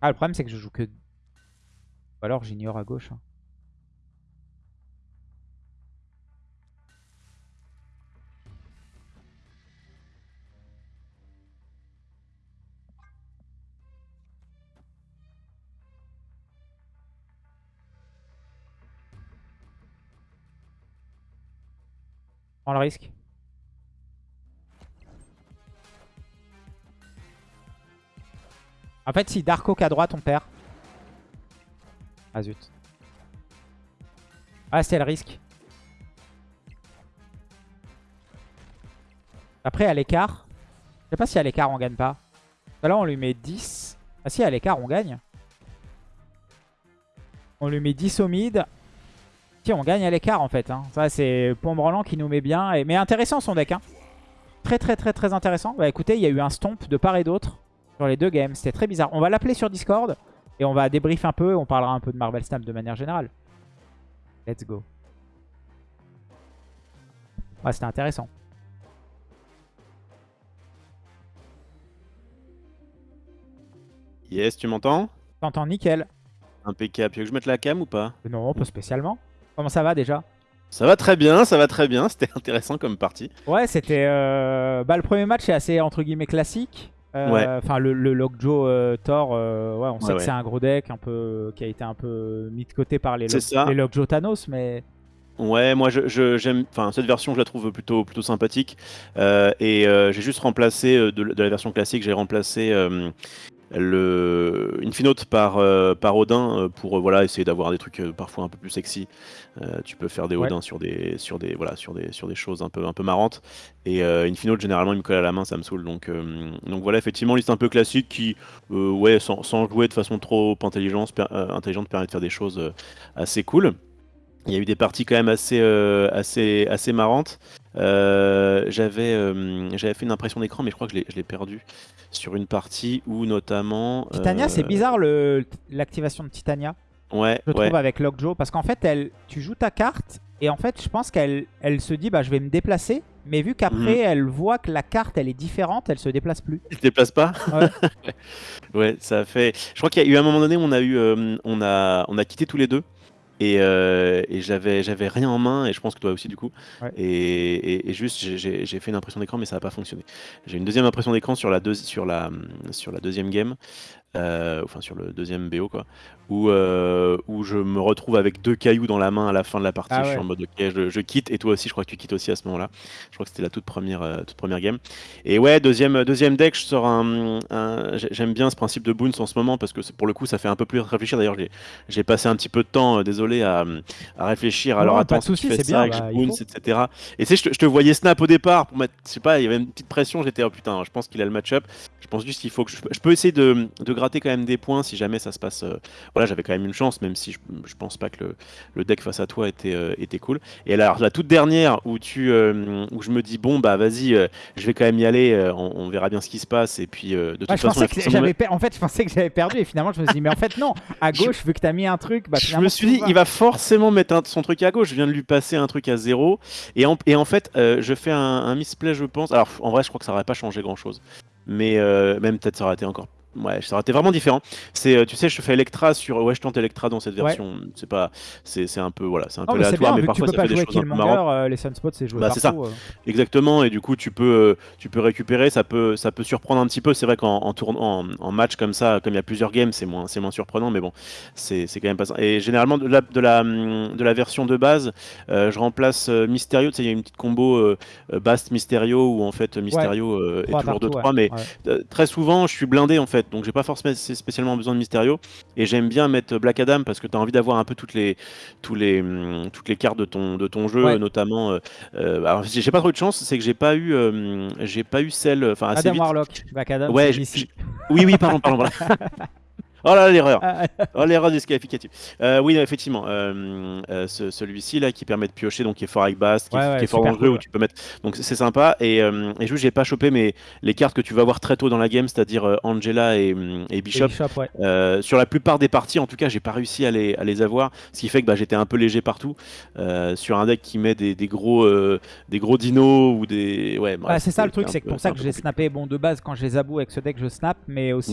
Ah, le problème, c'est que je joue que... Ou alors j'ignore à gauche. Hein. Le risque. En fait, si Dark Oak à droite, on perd. Ah zut. Ah, c'est le risque. Après, à l'écart. Je sais pas si à l'écart, on gagne pas. Là, on lui met 10. Ah si, à l'écart, on gagne. On lui met 10 au mid. Si, on gagne à l'écart, en fait. hein. Ça, c'est Pombrelant qui nous met bien. Mais intéressant, son deck. Hein. Très, très, très, très intéressant. Bah écoutez, il y a eu un stomp de part et d'autre sur les deux games. C'était très bizarre. On va l'appeler sur Discord. Et on va débrief un peu. On parlera un peu de Marvel Snap de manière générale. Let's go. Ouais, c'était intéressant. Yes, tu m'entends? T'entends nickel. Impeccable. Tu veux que je mette la cam ou pas? Non, pas spécialement. Comment ça va déjà? Ça va très bien, ça va très bien. C'était intéressant comme partie. Ouais, c'était... euh, Bah, le premier match est assez, entre guillemets, classique. Euh, Ouais. Enfin, le, le Lockjaw euh, Thor, euh, ouais, on sait Ouais, que ouais. c'est un gros deck un peu, qui a été un peu mis de côté par les, Lock- les Lockjaw Thanos, mais... Ouais, moi je- je- j'aime, enfin cette version je la trouve plutôt plutôt sympathique Euh, et euh, j'ai juste remplacé de, de la version classique, j'ai remplacé euh, le Infinote par euh, par Odin euh, pour euh, voilà essayer d'avoir des trucs parfois un peu plus sexy. Euh, tu peux faire des Ouais. Odins sur des sur des voilà sur des sur des choses un peu un peu marrantes et euh, Infinote généralement il me colle à la main, ça me saoule donc donc voilà effectivement liste un peu classique qui ouais sans, sans jouer de façon trop intelligente per- intelligente permet de faire des choses assez cool. Il y a eu des parties quand même assez, assez, assez marrantes. Euh, J'avais euh, j'avais fait une impression d'écran, mais je crois que je l'ai- perdu sur une partie où notamment. Titania, euh, c'est bizarre l'activation de Titania, Ouais, je ouais. trouve, avec Lockjaw. Parce qu'en fait, elle, tu joues ta carte, et en fait, je pense qu'elle elle se dit, bah, je vais me déplacer. Mais vu qu'après, Mhm. elle voit que la carte, elle est différente, elle se déplace plus. Tu te déplaces pas? Ouais. Ouais, ça fait. Je crois qu'il y a eu un moment donné où on a eu, on a, on a quitté tous les deux. Et, euh, et j'avais, j'avais rien en main, et je pense que toi aussi du coup. Ouais. Et, et- et juste, j'ai- fait une impression d'écran, mais ça n'a pas fonctionné. J'ai une deuxième impression d'écran sur la, deuxi- sur, la, sur la deuxième game, euh, enfin sur le deuxième BO, quoi, où, euh, où je me retrouve avec deux cailloux dans la main à la fin de la partie. Ah Je suis en mode ok, je, je quitte, et toi aussi, je crois que tu quittes aussi à ce moment-là. Je crois que c'était la toute première, euh, toute première game. Et ouais, deuxième, deuxième deck, je sors un. un- j'ai- J'aime bien ce principe de boons en ce moment parce que pour le coup, ça fait un peu plus réfléchir. D'ailleurs, j'ai- j'ai passé un petit peu de temps, désolé, à, à réfléchir. Non, Alors pas attends, si tu fais ça bien, bah, boons, etc. Et tu sais, je, te- je te voyais snap au départ pour mettre. Je sais pas, il y avait une petite pression. J'étais, oh putain, je pense qu'il a le match-up. Je pense juste qu'il faut que je, je peux essayer de, de gratter quand même des points si jamais ça se passe. euh, voilà, j'avais quand même une chance, même si je, je pense pas que le, le deck face à toi était, euh, était cool. Et alors, la toute dernière où, tu, euh, où je me dis, bon, bah vas-y, je vais quand même y aller, on, on verra bien ce qui se passe. Et puis, de toute Ouais, je façon, que j'avais per- en fait, je pensais que j'avais perdu et finalement je me suis dit mais en fait non, à Je- gauche vu que t'as mis un truc, bah je me suis dit, il va forcément mettre un- son truc à gauche. Je viens de lui passer un truc à zéro. Et en, et en fait, je fais un, un misplay, je pense. Alors, en vrai, je crois que ça aurait pas changé grand chose. Mais euh, même peut-être ça aurait été encore. Ouais, ça aurait été vraiment différent. C'est, euh, tu sais, je fais Electra sur. Ouais, je tente Electra dans cette Ouais. version. C'est pas, c'est, c'est un peu, voilà, c'est un peu mais c'est aléatoire, bien, mais tu parfois peux ça fait des choses marrantes. euh, les Sunspots c'est joué Bah, c'est ça. euh. Exactement, et du coup tu peux, euh, tu peux récupérer, ça peut, ça peut surprendre un petit peu. C'est vrai qu'en en, tourne- en, en match comme ça, comme il y a plusieurs games, c'est moins, c'est moins surprenant, mais bon, c'est c'est quand même pas ça. Et généralement de la, de la, de la version de base, euh, je remplace Mysterio. Tu sais, il y a une petite combo Bast Mysterio où en fait Mysterio est toujours de partout, 3 ouais. mais très souvent je suis blindé en fait, donc j'ai pas forcément spécialement besoin de Mysterio. Et j'aime bien mettre Black Adam parce que tu as envie d'avoir un peu toutes les, tous les, hum, toutes les cartes de ton, de ton jeu, Ouais. notamment. euh, euh, alors j'ai j'ai pas trop de chance, c'est que j'ai pas eu, euh, j'ai pas eu celle, enfin assez Adam vite. Warlock, Black Adam, Ouais. Oui, oui, pardon, pardon. voilà. Oh là là, l'erreur. Ah, Oh l'erreur disqualificative. Euh, oui, effectivement, euh, euh, ce- celui-ci là qui permet de piocher, donc qui est fort avec Bast, qui, est- Ouais, ouais, qui est fort dangereux cool, où tu peux mettre. Donc c'est sympa. Et, euh, et juste j'ai pas chopé mais les cartes que tu vas voir très tôt dans la game, c'est-à-dire Angela et, et Bishop. Sur la plupart des parties, en tout cas, j'ai pas réussi à les, à les avoir, ce qui fait que bah, j'étais un peu léger partout sur un deck qui met des, des gros, des gros dinos ou des. Ouais, Bah, c'est ça le truc, c'est pour ça que j'ai snappé. Bon, de base, quand je les aboue avec ce deck, je snap, mais aussi,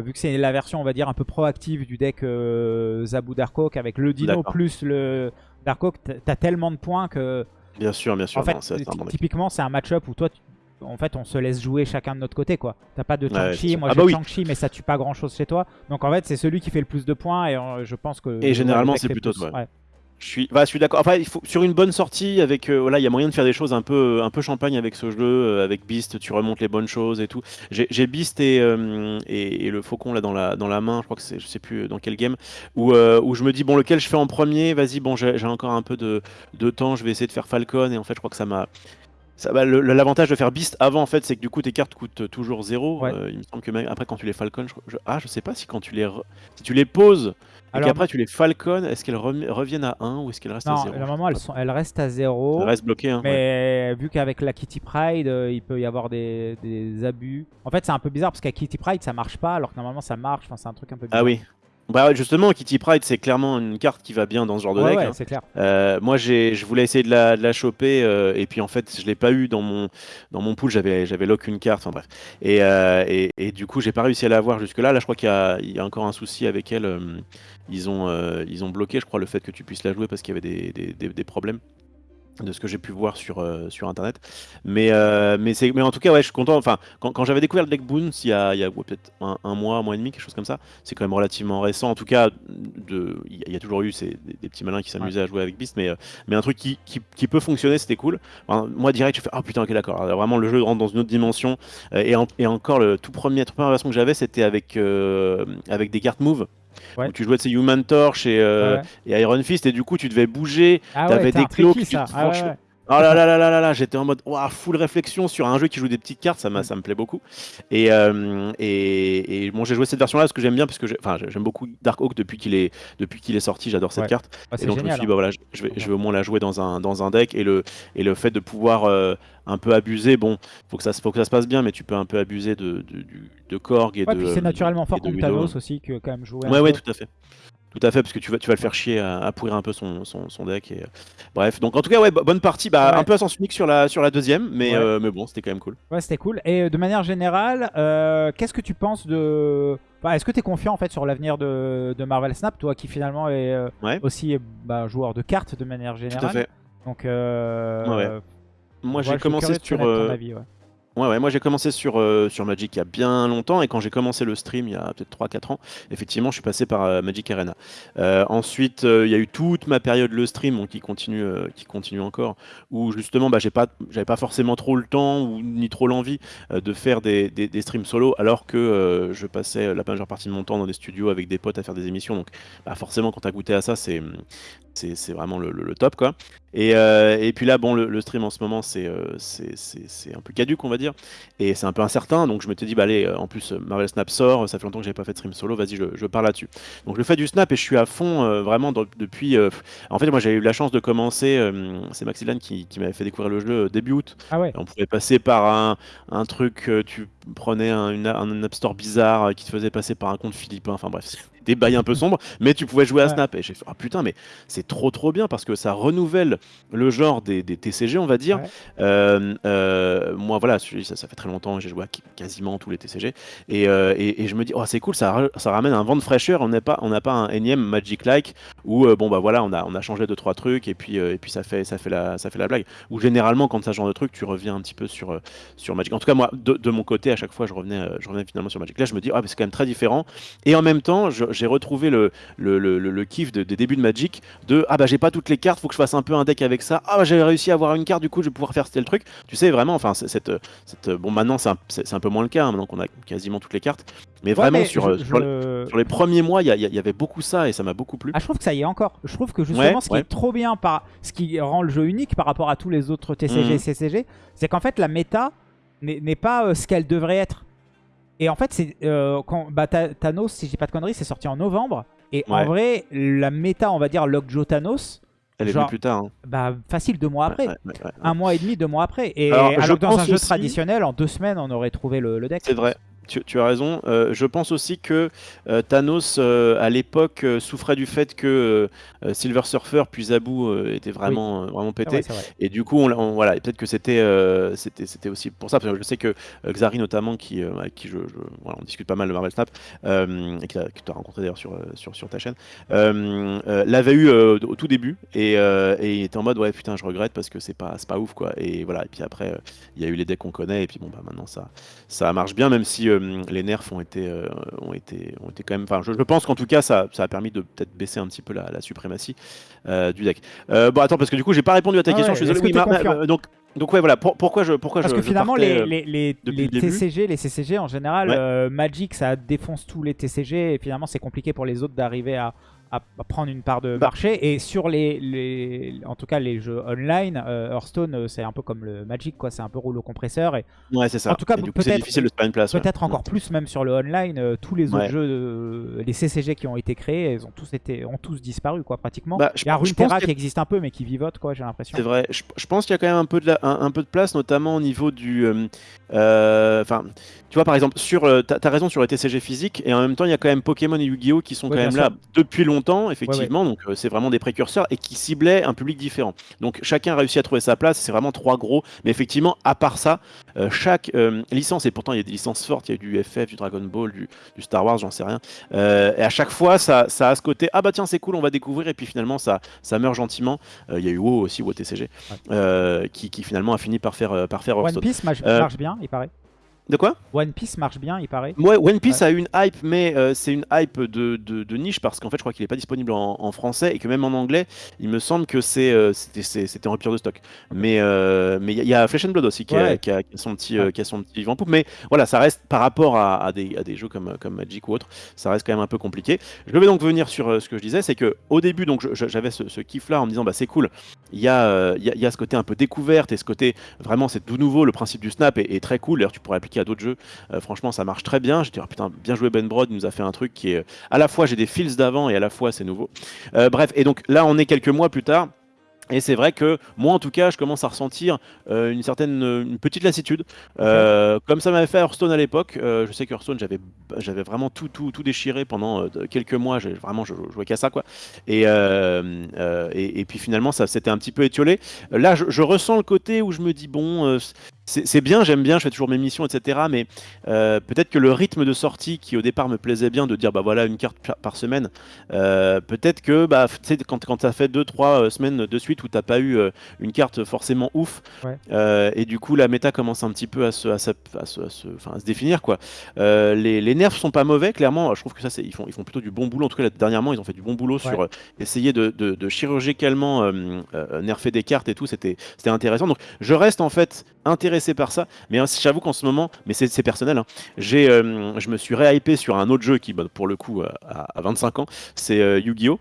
vu que c'est la version, on va dire, un peu proactive du deck euh, Zabou Darkhawk avec le dino plus le Darkhawk, t'as tellement de points que. Bien sûr, bien sûr. En fait, non, typiquement, c'est un match-up où toi, tu- en fait, on se laisse jouer chacun de notre côté, quoi. T'as pas de Chang-Chi, moi Ah j'ai bah oui. Chang-Chi, mais ça tue pas grand-chose chez toi. Donc en fait, c'est celui qui fait le plus de points et euh, je pense que. Et généralement, c'est plutôt toi. Ouais. Je suis, bah, suis d'accord. Enfin, il faut sur une bonne sortie avec, euh, voilà, il y a moyen de faire des choses un peu, un peu champagne avec ce jeu, euh, avec Beast, tu remontes les bonnes choses et tout. J'ai Beast et, euh, et, et le faucon là dans la, dans la main, je crois que c'est, je sais plus dans quel game, où, euh, où je me dis bon lequel je fais en premier, vas-y, bon j'ai encore un peu de, de temps, je vais essayer de faire Falcon et en fait je crois que ça m'a bah, L'avantage de faire Beast avant, en fait, c'est que du coup, tes cartes coûtent toujours zéro. Ouais. Euh, il me semble que même après, quand tu les Falcon, je, je- ah, je sais pas si quand tu les, re- si tu les poses et Alors, qu'après tu les Falcon, est-ce qu'elles reviennent à 1 ou est-ce qu'elles restent à Non, 0 normalement, elles, sont, elles restent à zéro. Elles restent bloquées. Hein, ouais. Mais vu qu'avec la Kitty Pride, euh, il peut y avoir des, des abus. En fait, c'est un peu bizarre parce qu'à Kitty Pride, ça marche pas, alors que normalement, ça marche. Enfin, c'est un truc un peu bizarre. Ah oui. Bah ouais, justement, Kitty Pride, c'est clairement une carte qui va bien dans ce genre de Ouais, deck. ouais, hein. c'est clair. Euh, moi, j'ai, je voulais essayer de la, de la choper euh, et puis en fait, je l'ai pas eu dans mon dans mon pool. J'avais j'avais lock une carte. Enfin bref. Et, euh, et, et du coup, j'ai pas réussi à la voir jusque là. Là, je crois qu'il y a, il y a encore un souci avec elle. ils ont ils ont bloqué, je crois, le fait que tu puisses la jouer parce qu'il y avait des, des, des- des problèmes de ce que j'ai pu voir sur, euh, sur internet. Mais, euh, mais, mais en tout cas, ouais, je suis content. Enfin, quand, quand j'avais découvert le deck Boons il y a, il y a ouais, peut-être un, un mois, un mois et demi, quelque chose comme ça, c'est quand même relativement récent. En tout cas, de, il y a- toujours eu ces, des, des petits malins qui s'amusaient à jouer avec Beast, mais, euh, mais un truc qui, qui, qui peut fonctionner, c'était cool. Enfin, moi, direct, je fais Ah putain, ok, d'accord. Vraiment, le jeu rentre dans une autre dimension. Euh, et, en- et encore, le tout premier, toute première version que j'avais, c'était avec, avec des cartes move. Ouais. Où tu jouais de ces Human Torch et, euh, Ouais. et Iron Fist, et du coup, tu devais bouger. Ah t'avais ouais, t'es des clos que tu Ah. Oh là là là là là là, j'étais en mode ouah, full réflexion sur un jeu qui joue des petites cartes, ça, m'a- ça me plaît beaucoup. Et, euh, et, et bon, j'ai joué cette version-là parce que j'aime bien, parce que j'aime beaucoup Dark Oak depuis qu'il est, depuis qu'il est sorti, j'adore cette Ouais. carte. Ah, Et donc je me suis dit, hein. bah voilà, je- vais, je vais au moins la jouer dans un, dans un deck. Et le, et le fait de pouvoir euh, un peu abuser, bon, faut que, ça, se- faut que ça se passe bien, mais tu peux un peu abuser de, de, du- de Korg et Ouais, de. puis c'est naturellement fort de contre. Thanos aussi, que quand même jouer. Ouais, ouais, tout à fait. Tout à fait, parce que tu vas, tu vas le faire chier à, à pourrir un peu son, son, son deck. Et, euh, bref, donc en tout cas, ouais, bo- bonne partie. Bah, Ouais. Un peu à sens unique sur la, sur la deuxième, mais, Ouais. euh, mais bon, c'était quand même cool. Ouais, c'était cool. Et euh, de manière générale, euh, qu'est-ce que tu penses de. Enfin, Est-ce que tu es confiant en fait sur l'avenir de, de Marvel Snap, toi qui finalement est Ouais. aussi bah, joueur de cartes de manière générale Tout à fait. Donc, euh. Moi, j'ai commencé sur. avis, ouais. Ouais, moi j'ai commencé sur, euh, sur Magic il y a bien longtemps et quand j'ai commencé le stream il y a peut-être 3-4 ans, effectivement je suis passé par euh, Magic Arena. Euh, ensuite il y a eu toute ma période le stream qui, continue, qui continue encore, où justement bah, j'ai pas, j'avais pas forcément trop le temps ou ni trop l'envie de faire des, des, des streams solo alors que je passais la majeure partie de mon temps dans des studios avec des potes à faire des émissions. Donc bah, forcément quand tu as goûté à ça c'est, c'est, vraiment le, le- le top quoi. Et, euh, et puis là, bon, le, le stream en ce moment, c'est euh, c'est- un peu caduque, on va dire. Et c'est un peu incertain. Donc je m'étais dit, bah allez, euh, en plus, Marvel Snap sort. Ça fait longtemps que j'avais pas fait de stream solo. Vas-y, je, je pars là-dessus. Donc je fais du Snap et je suis à fond euh, vraiment depuis. en fait, moi, j'ai eu la chance de commencer. c'est Maxilan qui, qui m'avait fait découvrir le jeu début août. Ah ouais On pouvait passer par un, un truc, tu prenais un, une- un App Store bizarre euh, qui te faisait passer par un compte philippin. Enfin bref, des bails un peu sombres, mais tu pouvais jouer à. Snap. Et j'ai fait, ah putain, mais c'est trop trop bien parce que ça renouvelle le genre des, des TCG, on va dire. Ouais. Euh, euh, moi, voilà, ça, ça fait très longtemps, j'ai joué à quasiment tous les TCG. Et, euh, et, et je me dis, oh, c'est cool, ça, ça ramène un vent de fraîcheur. On n'a pas, on pas un énième Magic-like où, bon, bah voilà, on a, on a changé deux, trois trucs et puis, et puis ça, fait, ça, fait la, ça fait la blague. Ou généralement, quand ça ce genre de truc, tu reviens un petit peu sur, sur Magic. En tout cas, moi, de, de mon côté, à chaque fois, je revenais, euh, je revenais finalement sur Magic. Là, je me dis, ah, mais c'est quand même très différent. Et en même temps, j'ai retrouvé le, le, le, le- le kiff de- des débuts de Magic de, ah, bah j'ai pas toutes les cartes, faut que je fasse un peu un deck avec ça. Ah, bah j'ai réussi à avoir une carte, du coup, je vais pouvoir faire tel truc. Tu sais, vraiment, enfin, cette, cette, bon, maintenant, c'est un, peu moins le cas, hein, maintenant qu'on a quasiment toutes les cartes. Mais Ouais, vraiment, mais sur, je- euh, sur, les- je- sur les premiers mois, il y, avait beaucoup ça et ça m'a beaucoup plu. Ah, je trouve que ça y est encore. Je trouve que justement, Ouais, ce qui ouais. est trop bien, par... ce qui rend le jeu unique par rapport à tous les autres TCG et CCG, c'est qu'en fait, la méta n'est pas euh, ce qu'elle devrait être. Et en fait, c'est euh, quand bah, Tha- Thanos, si je dis pas de conneries, c'est sorti en novembre. Et en vrai, la méta, on va dire Lockjaw Thanos, Elle est venue plus tard. hein. bah, facile deux mois après. Ouais, ouais. Un mois et demi, deux mois après. Et Alors, alors, je que dans un jeu aussi- traditionnel, en deux semaines, on aurait trouvé le, le deck. C'est vrai. Tu, tu as raison. Euh, je pense aussi que euh, Thanos, euh, à l'époque, souffrait du fait que Silver Surfer puis Zabu étaient vraiment, euh, vraiment Ah pétés. ouais, vrai. Et du coup, on, voilà, peut-être que c'était, aussi pour ça, parce que je sais que Xari notamment, qui, avec qui je, je- voilà, on discute pas mal de Marvel Snap, et qui tu as rencontré d'ailleurs sur, sur, sur ta chaîne, l'avait eu au tout début, et, et il était en mode ouais putain je regrette parce que c'est pas, pas ouf quoi. Et voilà, et puis après il y a eu les decks qu'on connaît, et puis bon bah maintenant ça, ça marche bien, même si euh, hum, les nerfs ont été, euh, ont été, ont été quand même. Enfin, je, je pense qu'en tout cas, ça, ça a permis de peut-être baisser un petit peu la, la suprématie euh, du deck. Euh, bon, attends, parce que du coup, j'ai pas répondu à ta Ah question. ouais, je suis désolé. Oui, donc, donc ouais, voilà. pour- pourquoi je, pourquoi Parce je, que je finalement, partais, les, euh, les, les, le. TCG, les CCG en général, Ouais. euh, Magic ça défonce tous les TCG et finalement c'est compliqué pour les autres d'arriver à, à- prendre une part de Bah. marché. Et sur les, les, en tout cas les jeux online, euh, Hearthstone euh, c'est un peu comme le Magic, quoi. C'est un peu rouleau compresseur. Et Ouais, c'est ça. En tout cas, peut-être- difficile de se une place. ouais. peut-être encore plus même sur le online, euh, tous les autres jeux, euh, les CCG qui ont été créés, ils ont tous été, ont tous disparu, quoi, pratiquement. Bah, je- Il y a Runeterra qui existe un peu, mais qui vivote, quoi. J'ai l'impression. C'est vrai. Je, je pense qu'il y a quand même un peu de, la- un, un peu de place, notamment au niveau du. Enfin, tu vois, par exemple, sur. T'as as raison sur les TCG physiques, et en même temps, il y a quand même Pokémon et Yu-Gi-Oh qui sont quand même là depuis longtemps, effectivement. Donc, euh, c'est vraiment des précurseurs et qui ciblaient un public différent. Donc, chacun a réussi à trouver sa place. C'est vraiment trois gros. Mais effectivement, à part ça, euh, chaque euh, licence, et pourtant il y a des licences fortes, il y a du FF, du Dragon Ball, du, du Star Wars, j'en sais rien. Et à chaque fois, ça, ça a ce côté ah bah tiens, c'est cool, on va découvrir, et puis finalement, ça, ça meurt gentiment. Il y a eu WoW aussi, WoW TCG, Ouais. qui, qui finalement a fini par faire, par faire One. Piece marche bien, il paraît. De quoi? One Piece marche bien, il paraît. Ouais, One Piece a eu une hype, mais euh, c'est une hype de, de- de niche parce qu'en fait, je crois qu'il n'est pas disponible en, en français et que même en anglais, il me semble que c'est euh, c'était en rupture de stock. Mais euh, mais il y, a- y a Flesh and Blood aussi qui, a, Ouais. qui a- qui a son petit Ouais. qui a son petit vent poupe. Mais voilà, ça reste par rapport à, à des, à des jeux comme comme Magic ou autre, ça reste quand même un peu compliqué. Je vais donc venir sur ce que je disais, c'est que au début, donc j'avais ce, ce kiff là en me disant bah c'est cool. Il y a il y, a- y a ce côté un peu découverte et ce côté vraiment c'est tout nouveau. Le principe du snap est, est très cool. D'ailleurs, tu pourrais appliquer à d'autres jeux. Euh, franchement, ça marche très bien. J'ai dit, ah, putain, bien joué Ben Brod, il nous a fait un truc qui est euh, à la fois j'ai des feels d'avant et à la fois c'est nouveau. Euh, bref, et donc là, on est quelques mois plus tard. Et c'est vrai que moi, en tout cas, je commence à ressentir euh, une certaine, une petite lassitude, Euh, comme ça m'avait fait Hearthstone à l'époque. euh, je sais que Hearthstone, j'avais, j'avais vraiment tout, tout, tout déchiré pendant quelques mois. J'ai vraiment, je, je jouais qu'à ça, quoi. Et, et, et puis finalement, ça s'était un petit peu étiolé. Là, je, je ressens le côté où je me dis bon, c'est, bien, j'aime bien, je fais toujours mes missions, etc. Mais euh, peut-être que le rythme de sortie qui au départ me plaisait bien, de dire bah voilà une carte par- semaine, euh, peut-être que bah, quand, quand tu as fait 2-3 semaines de suite où tu pas eu euh, une carte forcément ouf, Ouais. euh, et du coup la méta commence un petit peu à se, à se, à se, à se- enfin, à se définir. Quoi. Euh, les, les nerfs sont pas mauvais, clairement. Je trouve que ça, ils font, ils font plutôt du bon boulot. En tout cas, là, dernièrement, ils ont fait du bon boulot sur euh, essayer de, de, de chirurgicalement euh, euh, nerfer des cartes et tout. C'était c'était intéressant. Donc, je reste en fait intéressé par ça. Mais hein, j'avoue qu'en ce moment, mais c'est personnel, hein, j'ai, euh, je me suis réhypé sur un autre jeu qui, bah, pour le coup, euh, a, a 25 ans. C'est euh, Yu-Gi-Oh!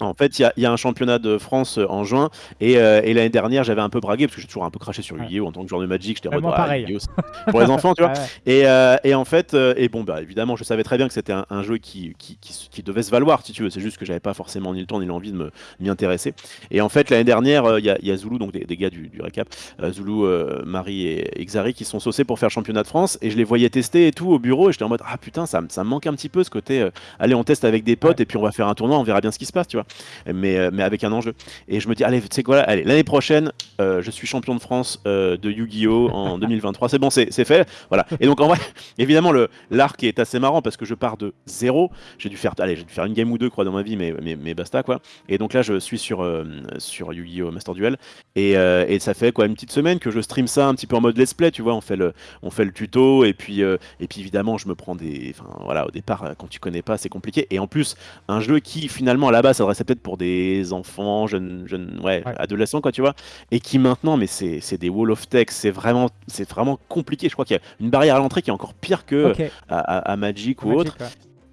En fait, il y a- il y, a un championnat de France euh, en juin et, euh, et l'année dernière, j'avais un peu bragué parce que j'ai toujours un peu craché sur. Yu-Gi-Oh! en tant que joueur de Magic. J'étais en mode, c'est pour les enfants, tu vois. Ouais, ouais. Et, euh, et en fait, euh, et bon, bah évidemment, je savais très bien que c'était un, un jeu qui, qui, qui- qui devait se valoir, si tu veux. C'est juste que j'avais pas forcément ni le temps ni l'envie de m'y intéresser. Et en fait, l'année dernière, il y, a, il y a Zulu, donc des, des gars du, du récap, Zulu, Marie et Xari qui sont saucés pour faire championnat de France. Et je les voyais tester et tout au bureau. Et j'étais en mode, ah putain, ça, me- ça me manque un petit peu ce côté, allez, on teste avec des potes et puis on va faire un tournoi, on verra bien ce qui se passe, tu vois. Mais, euh, mais avec un enjeu. Et je me dis, allez, tu sais quoi, allez, l'année prochaine, euh, je suis champion de France euh, de Yu-Gi-Oh! en 2023. C'est bon, c'est fait. Voilà. Et donc, en vrai, évidemment, l'arc est assez marrant parce que je pars de zéro. J'ai dû faire, allez, j'ai dû faire une game ou deux, quoi, dans ma vie, mais, mais, mais basta, quoi. Et donc là, je suis sur, euh, sur Yu-Gi-Oh! Master Duel. Et, et ça fait, quoi, une petite semaine que je stream ça un petit peu en mode let's play, tu vois. On fait le, on fait le tuto, et puis, et puis évidemment, je me prends des. Enfin, voilà, au départ, quand tu connais pas, c'est compliqué. Et en plus, un jeu qui, finalement, à la base, s'adressait peut-être pour des enfants, jeunes, jeunes ouais, Ouais. adolescents, quoi, tu vois. Et qui maintenant, mais c'est des wall of text, c'est vraiment, c'est vraiment compliqué. Je crois qu'il y a une barrière à l'entrée qui est encore pire que à, à- à Magic ou Magic, autre. ouais.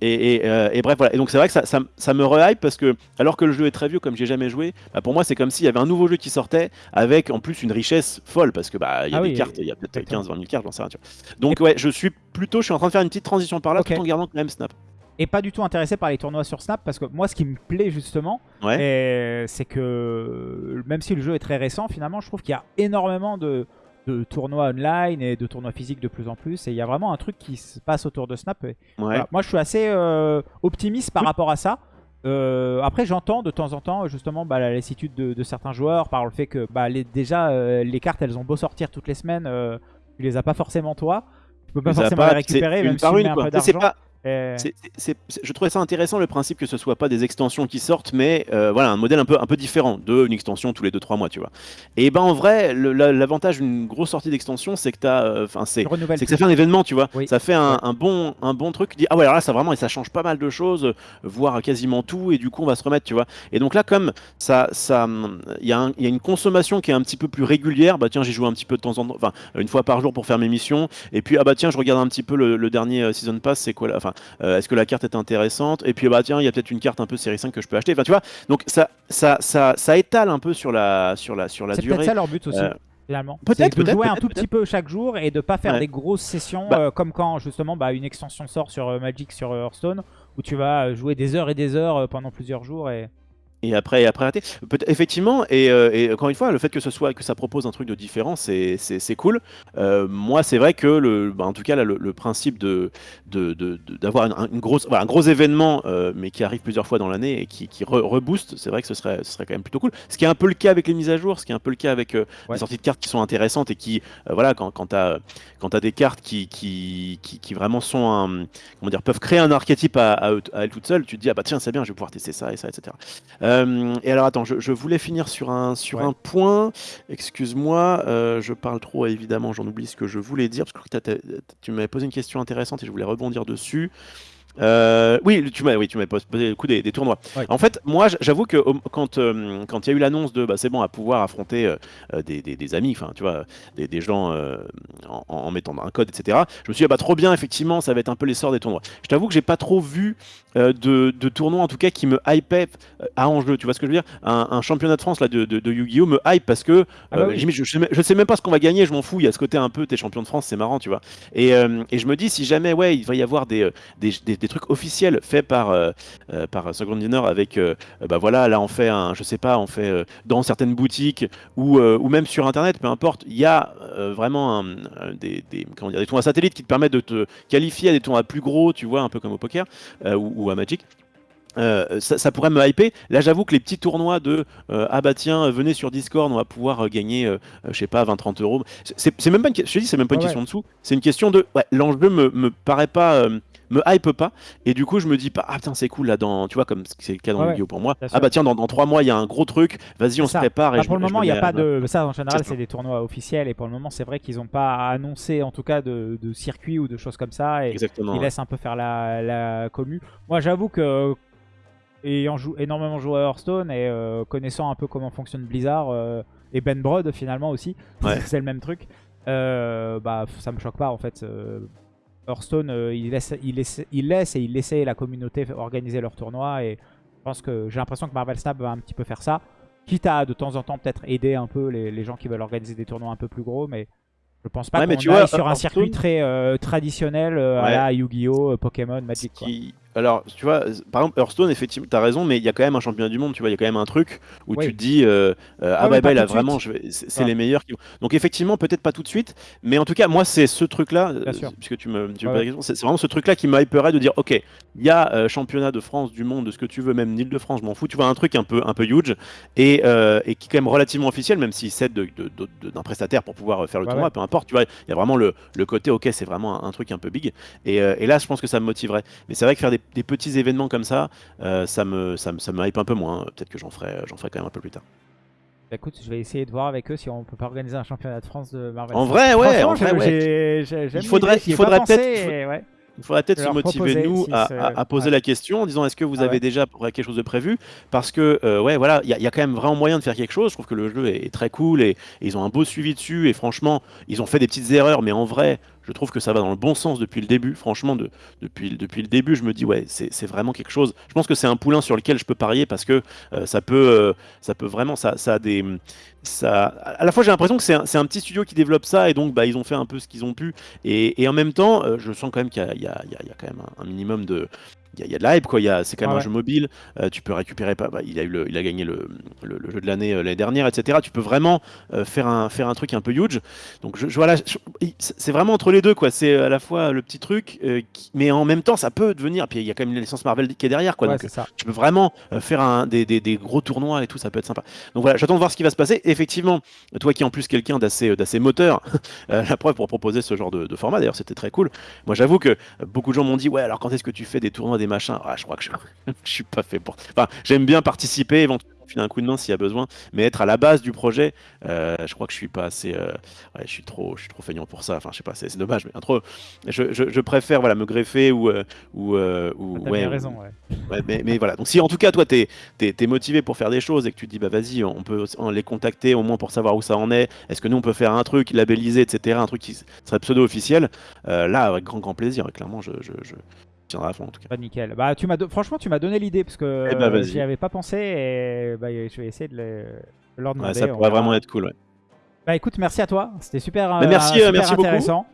Et, et, euh, et bref, voilà. Et donc c'est vrai que ça, ça, ça me rehype parce que, alors que le jeu est très vieux, comme j'ai jamais joué, bah, pour moi c'est comme s'il y avait un nouveau jeu qui sortait avec en plus une richesse folle parce que bah il y a Ah des oui, cartes, il y a peut-être exactement. 15, 20 000 cartes, j'en sais rien. Tu vois. Donc ouais, je suis plutôt, je suis en train de faire une petite transition par là tout en gardant quand même Snap. Et pas du tout intéressé par les tournois sur Snap parce que moi, ce qui me plaît justement, Ouais. et c'est que même si le jeu est très récent, finalement, je trouve qu'il y a énormément de, de tournois online et de tournois physiques de plus en plus. Et il y a vraiment un truc qui se passe autour de Snap. Et Ouais. voilà. Moi, je suis assez euh, optimiste par rapport à ça. Euh, après, j'entends de temps en temps justement bah, la lassitude de, de certains joueurs par le fait que bah, les, déjà euh, les cartes elles ont beau sortir toutes les semaines, euh, tu les as pas forcément toi. Tu peux pas forcément pas, les récupérer une même si par tu une, mets un quoi. peu Tu c'est- je trouvais ça intéressant le principe que ce soit pas des extensions qui sortent, mais euh, voilà un modèle un peu un peu différent de une extension tous les 2-3 mois, tu vois. Et ben en vrai, la- l'avantage d'une grosse sortie d'extension, c'est que t'as, euh, enfin c'est renouvelles c'est que ça fait un événement, tu vois. Oui. Ça fait un, Ouais. un bon, un bon truc. Tu dis, ah ouais, alors là, ça vraiment, et ça change pas mal de choses, euh, voire quasiment tout, et du coup, on va se remettre, tu vois. Et donc là, comme ça, ça, il y, y a une consommation qui est un petit peu plus régulière. Bah tiens, j'y joue un petit peu de temps en temps, enfin, une fois par jour pour faire mes missions. Et puis, ah bah tiens, je regarde un petit peu le, le dernier euh, season pass, c'est quoi là Enfin, euh, est-ce que la carte est intéressante? Et puis, bah tiens, il y a peut-être une carte un peu série 5 que je peux acheter. Enfin, tu vois. Donc ça, ça, ça, ça étale un peu sur la, sur la, sur la C'est durée. peut-être ça leur but aussi. Euh, Finalement. peut-être, C'est de jouer un tout petit peu chaque jour et de pas faire Ouais. des grosses sessions Bah. euh, comme quand justement bah, une extension sort sur euh, Magic sur Hearthstone où tu vas jouer des heures et des heures pendant plusieurs jours et Et après, et après. Peut effectivement, et, euh, et encore une fois, le fait que ce soit que ça propose un truc de différent, c'est cool. Euh, moi, c'est vrai que le, bah, en tout cas, là, le, le principe de de- de- de- d'avoir une, une grosse, voilà, un gros événement, euh, mais qui arrive plusieurs fois dans l'année et qui, qui re- rebooste, c'est vrai que ce serait, ce serait quand même plutôt cool. Ce qui est un peu le cas avec les mises à jour, ce qui est un peu le cas avec Ouais. les sorties de cartes qui sont intéressantes et qui, voilà, quand, quand tu as, quand as des cartes qui, qui, qui, qui vraiment sont un, comment dire, peuvent créer un archétype à, à, à elles toutes seules, tu te dis, ah bah tiens, c'est bien, je vais pouvoir tester ça et ça, etc. Euh, et alors attends, je, je voulais finir sur un, sur Ouais. un point. Excuse-moi, euh, je parle trop évidemment, j'en oublie ce que je voulais dire parce que tu m'avais posé une question intéressante et je voulais rebondir dessus. Euh, oui, tu m'as oui, tu m'avais posé le coup des, des tournois. Ouais. En fait, moi, j'avoue que quand euh, quand il y a eu l'annonce de bah, c'est bon à pouvoir affronter euh, des, des- des amis, enfin tu vois, des, des gens en, en mettant un code, etc. Je me suis dit ah, bah trop bien, effectivement, ça va être un peu l'essor des tournois. Je t'avoue que j'ai pas trop vu euh, de, de tournois en tout cas qui me hypaient euh, à enjeu. Tu vois ce que je veux dire? Un, un championnat de France là de, de, de Yu-Gi-Oh me hype parce que Ah bah euh, oui. limite, je, je, sais même- je sais même pas ce qu'on va gagner, je m'en fous. Il y a ce côté un peu t'es champion de France, c'est marrant, tu vois. Et, euh, et je me dis si jamais ouais, il va y avoir des, des, des- des trucs officiels faits par par Second Dinner avec bah voilà là on fait un je sais pas on fait dans certaines boutiques ou ou même sur internet peu importe il y a vraiment un- des, des comment dire des tournois satellites qui te permettent de te qualifier à des tournois plus gros tu vois un peu comme au poker ou, ou à Magic euh, ça, ça pourrait me hyper. Là, j'avoue que les petits tournois de euh, ah bah tiens, venez sur Discord, on va pouvoir euh, gagner, euh, je sais pas, 20-30 euros. C'est même pas une, je dis, c'est même pas une Ouais, question de sous. C'est une question de ouais, l'enjeu me, me paraît pas, me hype pas. Et du coup, je me dis pas ah putain c'est cool là dans, tu vois comme c'est le cas dans Ouais, le vidéo pour moi. Ah bah tiens dans, dans trois mois il y a un gros truc. Vas-y on se prépare. Et Bah, je pour me- le je moment, me il n'y a pas de. Ça, en général, C'est des tournois officiels. Et pour le moment, c'est vrai qu'ils n'ont pas annoncé, en tout cas, de, de circuit ou de choses comme ça. Et Exactement. ils ouais. laissent un peu faire la, la commu. Moi, j'avoue que. Ayant jou- énormément joué à Hearthstone et euh, connaissant un peu comment fonctionne Blizzard euh, et Ben Brod finalement aussi, Ouais. c'est le même truc. euh, bah, ça me choque pas en fait. Hearthstone, euh, il, laisse, il, laisse, il laisse et il laissait la communauté organiser leurs tournois et je pense que j'ai l'impression que Marvel Snap va un petit peu faire ça. Quitte à de temps en temps peut-être aider un peu les, les gens qui veulent organiser des tournois un peu plus gros, mais je pense pas Ouais, qu'on aille vois, sur un circuit très euh, traditionnel euh, à la Yu-Gi-Oh, Pokémon, Magic. qui- Alors, tu vois, par exemple, Hearthstone, effectivement, t'as raison, mais il y a quand même un championnat du monde, tu vois, il y a quand même un truc où Oui. tu te dis, euh, euh, ah Ouais, bah, bah là, de vraiment, c'est les meilleurs qui. Donc, effectivement, peut-être pas tout de suite, mais en tout cas, moi, c'est ce truc-là, euh, puisque tu me, tu me Ouais, poses la ouais. question, c'est vraiment ce truc-là qui m'hyperait de dire, ok, il y a euh, championnat de France, du monde, de ce que tu veux, même d'Île-de-France, je m'en fous, tu vois, un truc un peu, un peu huge, et, et qui est quand même relativement officiel, même s'il cède de- de- de- de- d'un prestataire pour pouvoir faire le Ouais, tournoi, ouais. peu importe, tu vois, il y a vraiment le, le côté, ok, c'est vraiment un, un truc un peu big, et, et là, je pense que ça me motiverait. Mais c'est vrai que faire des, des petits événements comme ça, euh, ça, me, ça, me, ça me hype un peu moins. Peut-être que j'en ferai, ferai quand même un peu plus tard. Bah, écoute, je vais essayer de voir avec eux si on peut pas organiser un championnat de France de Marvel. En vrai, ouais, en vrai, ouais. j'aime Il faudrait- il faudrait peut-être-. Il faudrait peut-être Je se motiver, nous, si à, c'est- à- à poser ouais. la question en disant est-ce que vous Ah avez ouais. déjà quelque chose de prévu? Parce que, euh, ouais, voilà, il y, a- il y a quand même vraiment moyen de faire quelque chose. Je trouve que le jeu est, est très cool et, et ils ont un beau suivi dessus. Et franchement, ils ont fait des petites erreurs, mais en vrai, je trouve que ça va dans le bon sens depuis le début. Franchement, de, depuis, le début, je me dis, ouais, c'est vraiment quelque chose. Je pense que c'est un poulain sur lequel je peux parier parce que euh, ça, peut, euh, ça peut vraiment, ça, a des. Ça, à la fois, j'ai l'impression que c'est un, petit studio qui développe ça et donc bah, ils ont fait un peu ce qu'ils ont pu. Et, en même temps, euh, je sens quand même qu'il y, a- quand même un minimum de, il y, y a de la hype quoi. Il y a- C'est quand même Ouais, un jeu mobile. euh, tu peux récupérer pas. bah, il a eu le, il a gagné le, le- le jeu de l'année euh, l'année dernière, etc. Tu peux vraiment euh, faire un faire un truc un peu huge. Donc je, je- voilà, c'est vraiment entre les deux quoi. C'est à la fois le petit truc, qui- mais en même temps ça peut devenir. Puis il y a quand même une licence Marvel qui est derrière quoi. Ouais, donc ça. tu peux vraiment faire un, des, des- des gros tournois et tout, ça peut être sympa. Donc voilà, j'attends de voir ce qui va se passer. Effectivement, toi qui es en plus quelqu'un d'assez d'assez moteur, la preuve pour proposer ce genre de, de format, d'ailleurs c'était très cool. Moi j'avoue que beaucoup de gens m'ont dit ouais alors quand est-ce que tu fais des tournois, des machins Ah je crois que je, je suis pas fait pour... Enfin j'aime bien participer, éventuellement filer un coup de main s'il y a besoin, mais être à la base du projet, euh, je crois que je suis pas assez... euh, ouais, je suis trop, je suis trop feignant pour ça, enfin je sais pas, c'est dommage, mais trop... Je, je- je préfère voilà, me greffer ou... euh, ou, ou Ah, ouais, bien ou- raison, ouais. Ouais, mais, mais voilà. Donc si en tout cas toi t'es es, motivé pour faire des choses et que tu te dis bah vas-y on peut les contacter au moins pour savoir où ça en est. Est-ce que nous on peut faire un truc labellisé etc. Un truc qui serait pseudo officiel. là avec grand grand plaisir. Clairement je je, je tiendrai à fond en tout cas. Bah nickel. Bah tu m'as do- franchement tu m'as donné l'idée parce que Eh bah, vas-y. j'y avais pas pensé et bah, je vais essayer de, le- de leur demander. Ouais, ça pourrait verra. vraiment être cool. Ouais. Bah écoute, merci à toi. C'était super, Bah, euh, merci, super euh, merci beaucoup. intéressant.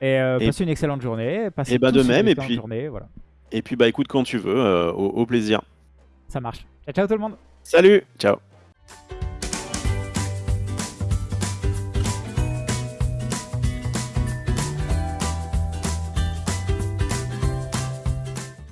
Et, euh, Et- passez une excellente journée. Passez Et bah, de tous une même, et puis- journée, voilà. Et puis bah écoute quand tu veux. euh, au, au plaisir. Ça marche. Ciao ciao tout le monde. Salut. Ciao.